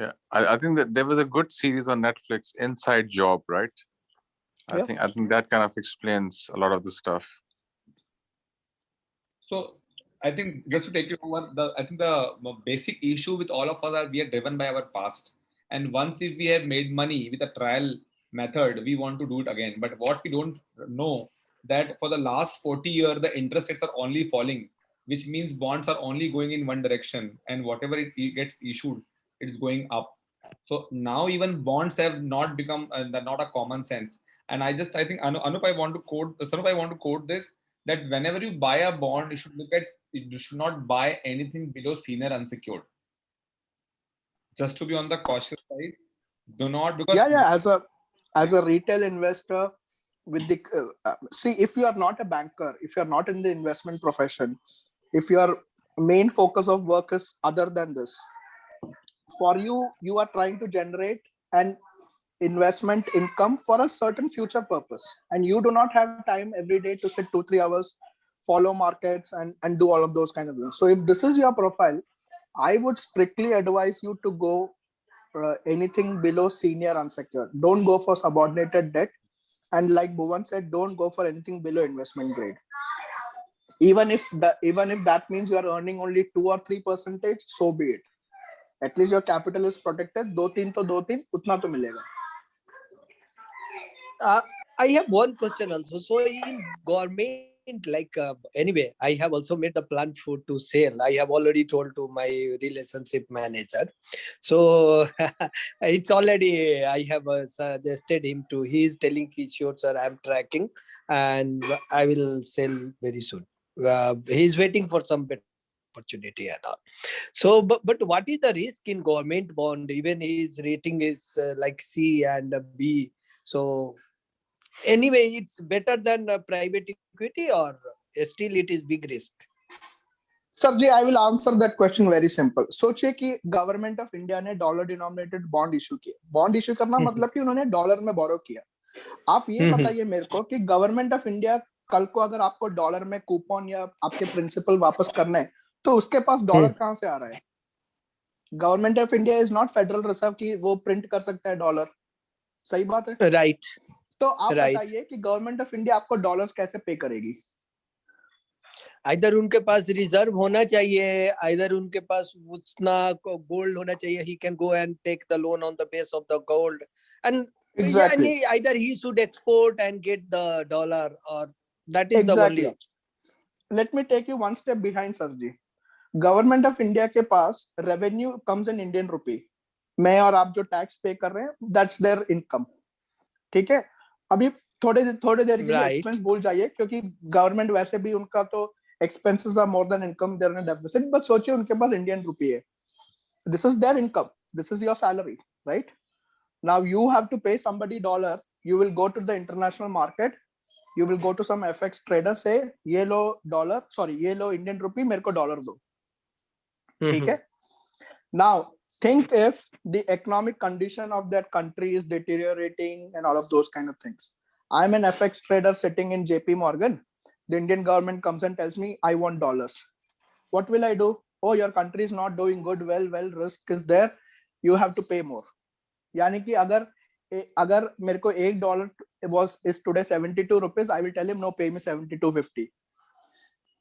yeah I, I think that there was a good series on netflix inside job right i yeah. think i think that kind of explains a lot of the stuff so I think just to take you over, the I think the basic issue with all of us are we are driven by our past. And once if we have made money with a trial method, we want to do it again. But what we don't know that for the last 40 years, the interest rates are only falling, which means bonds are only going in one direction, and whatever it gets issued, it's going up. So now even bonds have not become uh, not a common sense. And I just I think Anu, Anup, I want to quote Sanup, I want to quote this that whenever you buy a bond, you should look at you should not buy anything below senior unsecured. Just to be on the cautious side, do not because yeah yeah as a as a retail investor with the uh, uh, see if you are not a banker if you are not in the investment profession if your main focus of work is other than this for you you are trying to generate an investment income for a certain future purpose. And you do not have time every day to sit two three hours follow markets and and do all of those kind of things. So if this is your profile i would strictly advise you to go uh, anything below senior unsecured. Don't go for subordinated debt. And like Bhuvan said don't go for anything below investment grade. Even if even if that means you are earning only two or three percentage so be it. At least your capital is protected. Do teen to do teen utna to milega. Uh, I have one question also. So in government, like uh, anyway, I have also made the plant food to sale. I have already told to my relationship manager. So [LAUGHS] it's already I have uh, suggested him to. He is telling Kishore sir, I'm tracking and I will sell very soon. Uh, he is waiting for some better opportunity and all. So, but, but what is the risk in government bond? Even his rating is uh, like C and B. So anyway, it's better than uh, private equity or still it is big risk. Sir ji I will answer that question very simple सोचिए कि government of India ने dollar denominated bond issue किया bond issue करना हम्म। मतलब कि उन्होंने dollar में बोरो किया आप ये हम्म, हम्म। बताइए मेरे को कि गवर्नमेंट ऑफ़ इंडिया कल को अगर आपको डॉलर में कूपन या आपके प्रिंसिपल वापस करना है तो उसके पास डॉलर। कहाँ से आ रहा है government of India is not Federal Reserve की वो प्रिंट कर सकता है डॉलर सही बात है Right. तो आप Right. बताइए कि गवर्नमेंट ऑफ़ इंडिया आपको डॉलर्स कैसे पे करेगी इधर उनके पास रिज़र्व होना चाहिए इधर उनके पास उतना गोल्ड होना चाहिए he can go and take the loan on the base of the gold and Exactly. yeah, either he should export and get the dollar or that is exactly. the only let me take you one step behind sir ji government of India के पास revenue comes in Indian rupee मैं और आप जो tax पे कर रहे हैं that's there income ठीक है अभी थोड़े थोड़े देर के right. एक्सपेंस भूल जाइए क्योंकि गवर्नमेंट वैसे भी उनका तो expenses are more than income there and deficit but सोचिए उनके पास इंडियन रुपये है। This is their income this is your salary right now you have to pay somebody dollar you will go to the international market you will go to some FX trader से ये लो dollar sorry ये लो Indian rupee मेरे को dollar दो। हम्म, ठीक हम्म। है? Now think if the economic condition of that country is deteriorating and all of those kind of things i'm an fx trader sitting in jp morgan the indian government comes and tells me i want dollars what will i do oh your country is not doing good well well risk is there you have to pay more यानी कि अगर ए- अगर मेरे को एक dollar was is today 72 rupees i will tell him no pay me 72.50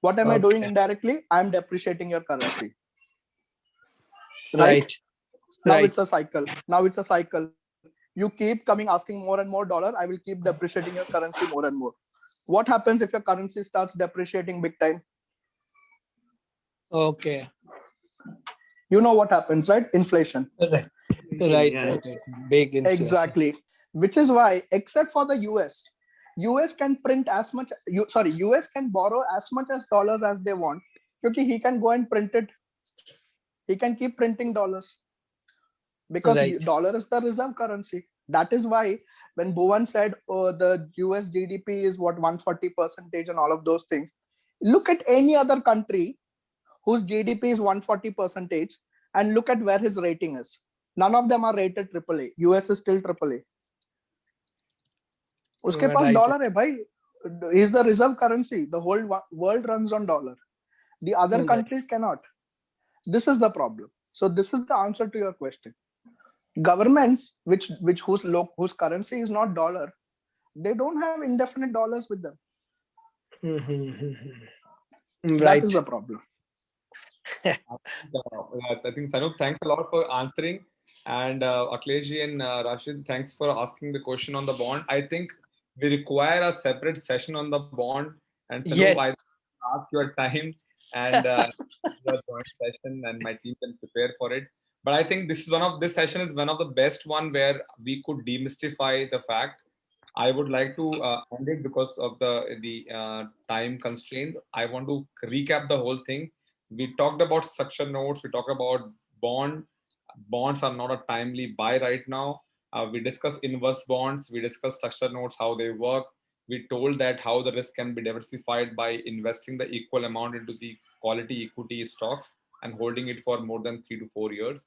what am i doing Okay. indirectly i am depreciating your currency right now right. it's a cycle. Now it's a cycle. You keep coming asking more and more dollar i will keep depreciating your currency more and more. What happens if your currency starts depreciating big time? Okay. You know what happens right? Inflation. Right. Right, Yeah. right, right. big inflation. exactly. Which is why except for the us us can print as much you sorry us can borrow as much as dollars as they want because he can go and print it. He can keep printing dollars because right. dollar is the reserve currency. That is why when Bhuvan said oh, the US GDP is what 140 percentage and all of those things, look at any other country whose GDP is 140 percentage and look at where his rating is. None of them are rated AAA. US is still AAA. a पास dollar है भाई is the reserve currency. The whole world runs on dollar. The other countries cannot. This is the problem. So this is the answer to your question governments which which whose lo- whose currency is not dollar they don't have indefinite dollars with them Mhm. that right is the problem [LAUGHS] Uh, I think Sanoop, thanks a lot for answering. And uh, Akhilesh and uh, Rashid, thanks for asking the question on the bond. I think we require a separate session on the bond. And Sanoop, Yes. I ask your time and uh, [LAUGHS] your joint session, and my team can prepare for it. But I think this is one of this session is one of the best one where we could demystify the fact. I would like to uh, end it because of the the uh, time constraint. I want to recap the whole thing. We talked about structure notes we talked about bond. Bonds are not a timely buy right now. Uh, we discussed inverse bonds. We discussed structure notes how they work. We told that how the risk can be diversified by investing the equal amount into the quality equity stocks and holding it for more than three to four years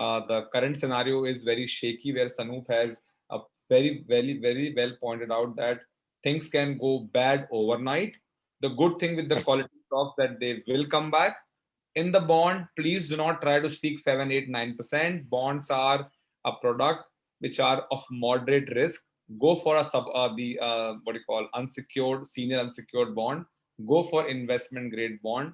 uh, the current scenario is very shaky where Sanoop has a very very very well pointed out that things can go bad overnight. The good thing with the [LAUGHS] quality stocks that they will come back. In the bond please do not try to seek 7 8 9% bonds are a product which are of moderate risk. Go for a sub uh, the uh, what do you call unsecured senior unsecured bond. Go for investment grade bond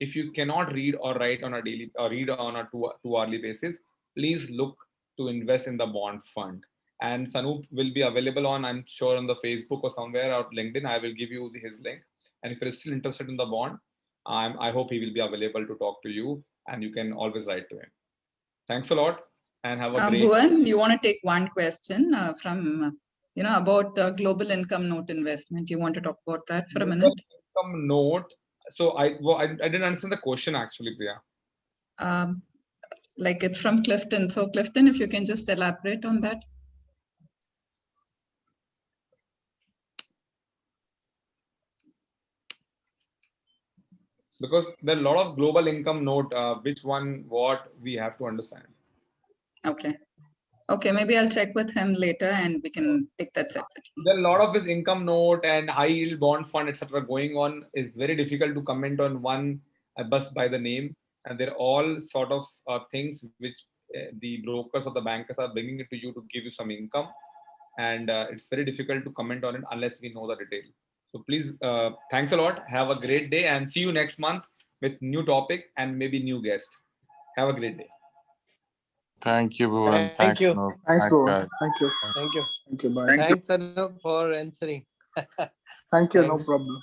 if you cannot read or write on a daily or read on a two, two hourly basis please look to invest in the bond fund and Sanoop will be available on I'm sure on the Facebook or somewhere or LinkedIn I will give you his link and if you're still interested in the bond um, i hope he will be available to talk to you and you can always write to him thanks a lot and have a Uh, great Bhuvan, you want to take one question uh, from, uh, you know, about uh, global income note investment. You want to talk about that for a minute? income note so I, well, I, I didn't understand the question actually, Priya. Um, like it's from Clifton. So Clifton, if you can just elaborate on that. Because there are a lot of global income note, uh, which one, what we have to understand. Okay. Okay, maybe I'll check with him later and we can take that separately. There a lot of his income note and high yield bond fund, etc. going on. It's very difficult to comment on one bus by the name. And they're all sort of uh, things which uh, the brokers or the bankers are bringing it to you to give you some income. And uh, it's very difficult to comment on it unless we know the detail. So please, uh, thanks a lot. Have a great day and see you next month with new topic and maybe new guest. Have a great day. Thank you, Bhuvan. Thank Thanks, you. Anup. Thanks, guys. Bhuvan. Thank you. Thank you. Thank you. Bye. Thanks, Anup, for answering. [LAUGHS] Thank you. No problem.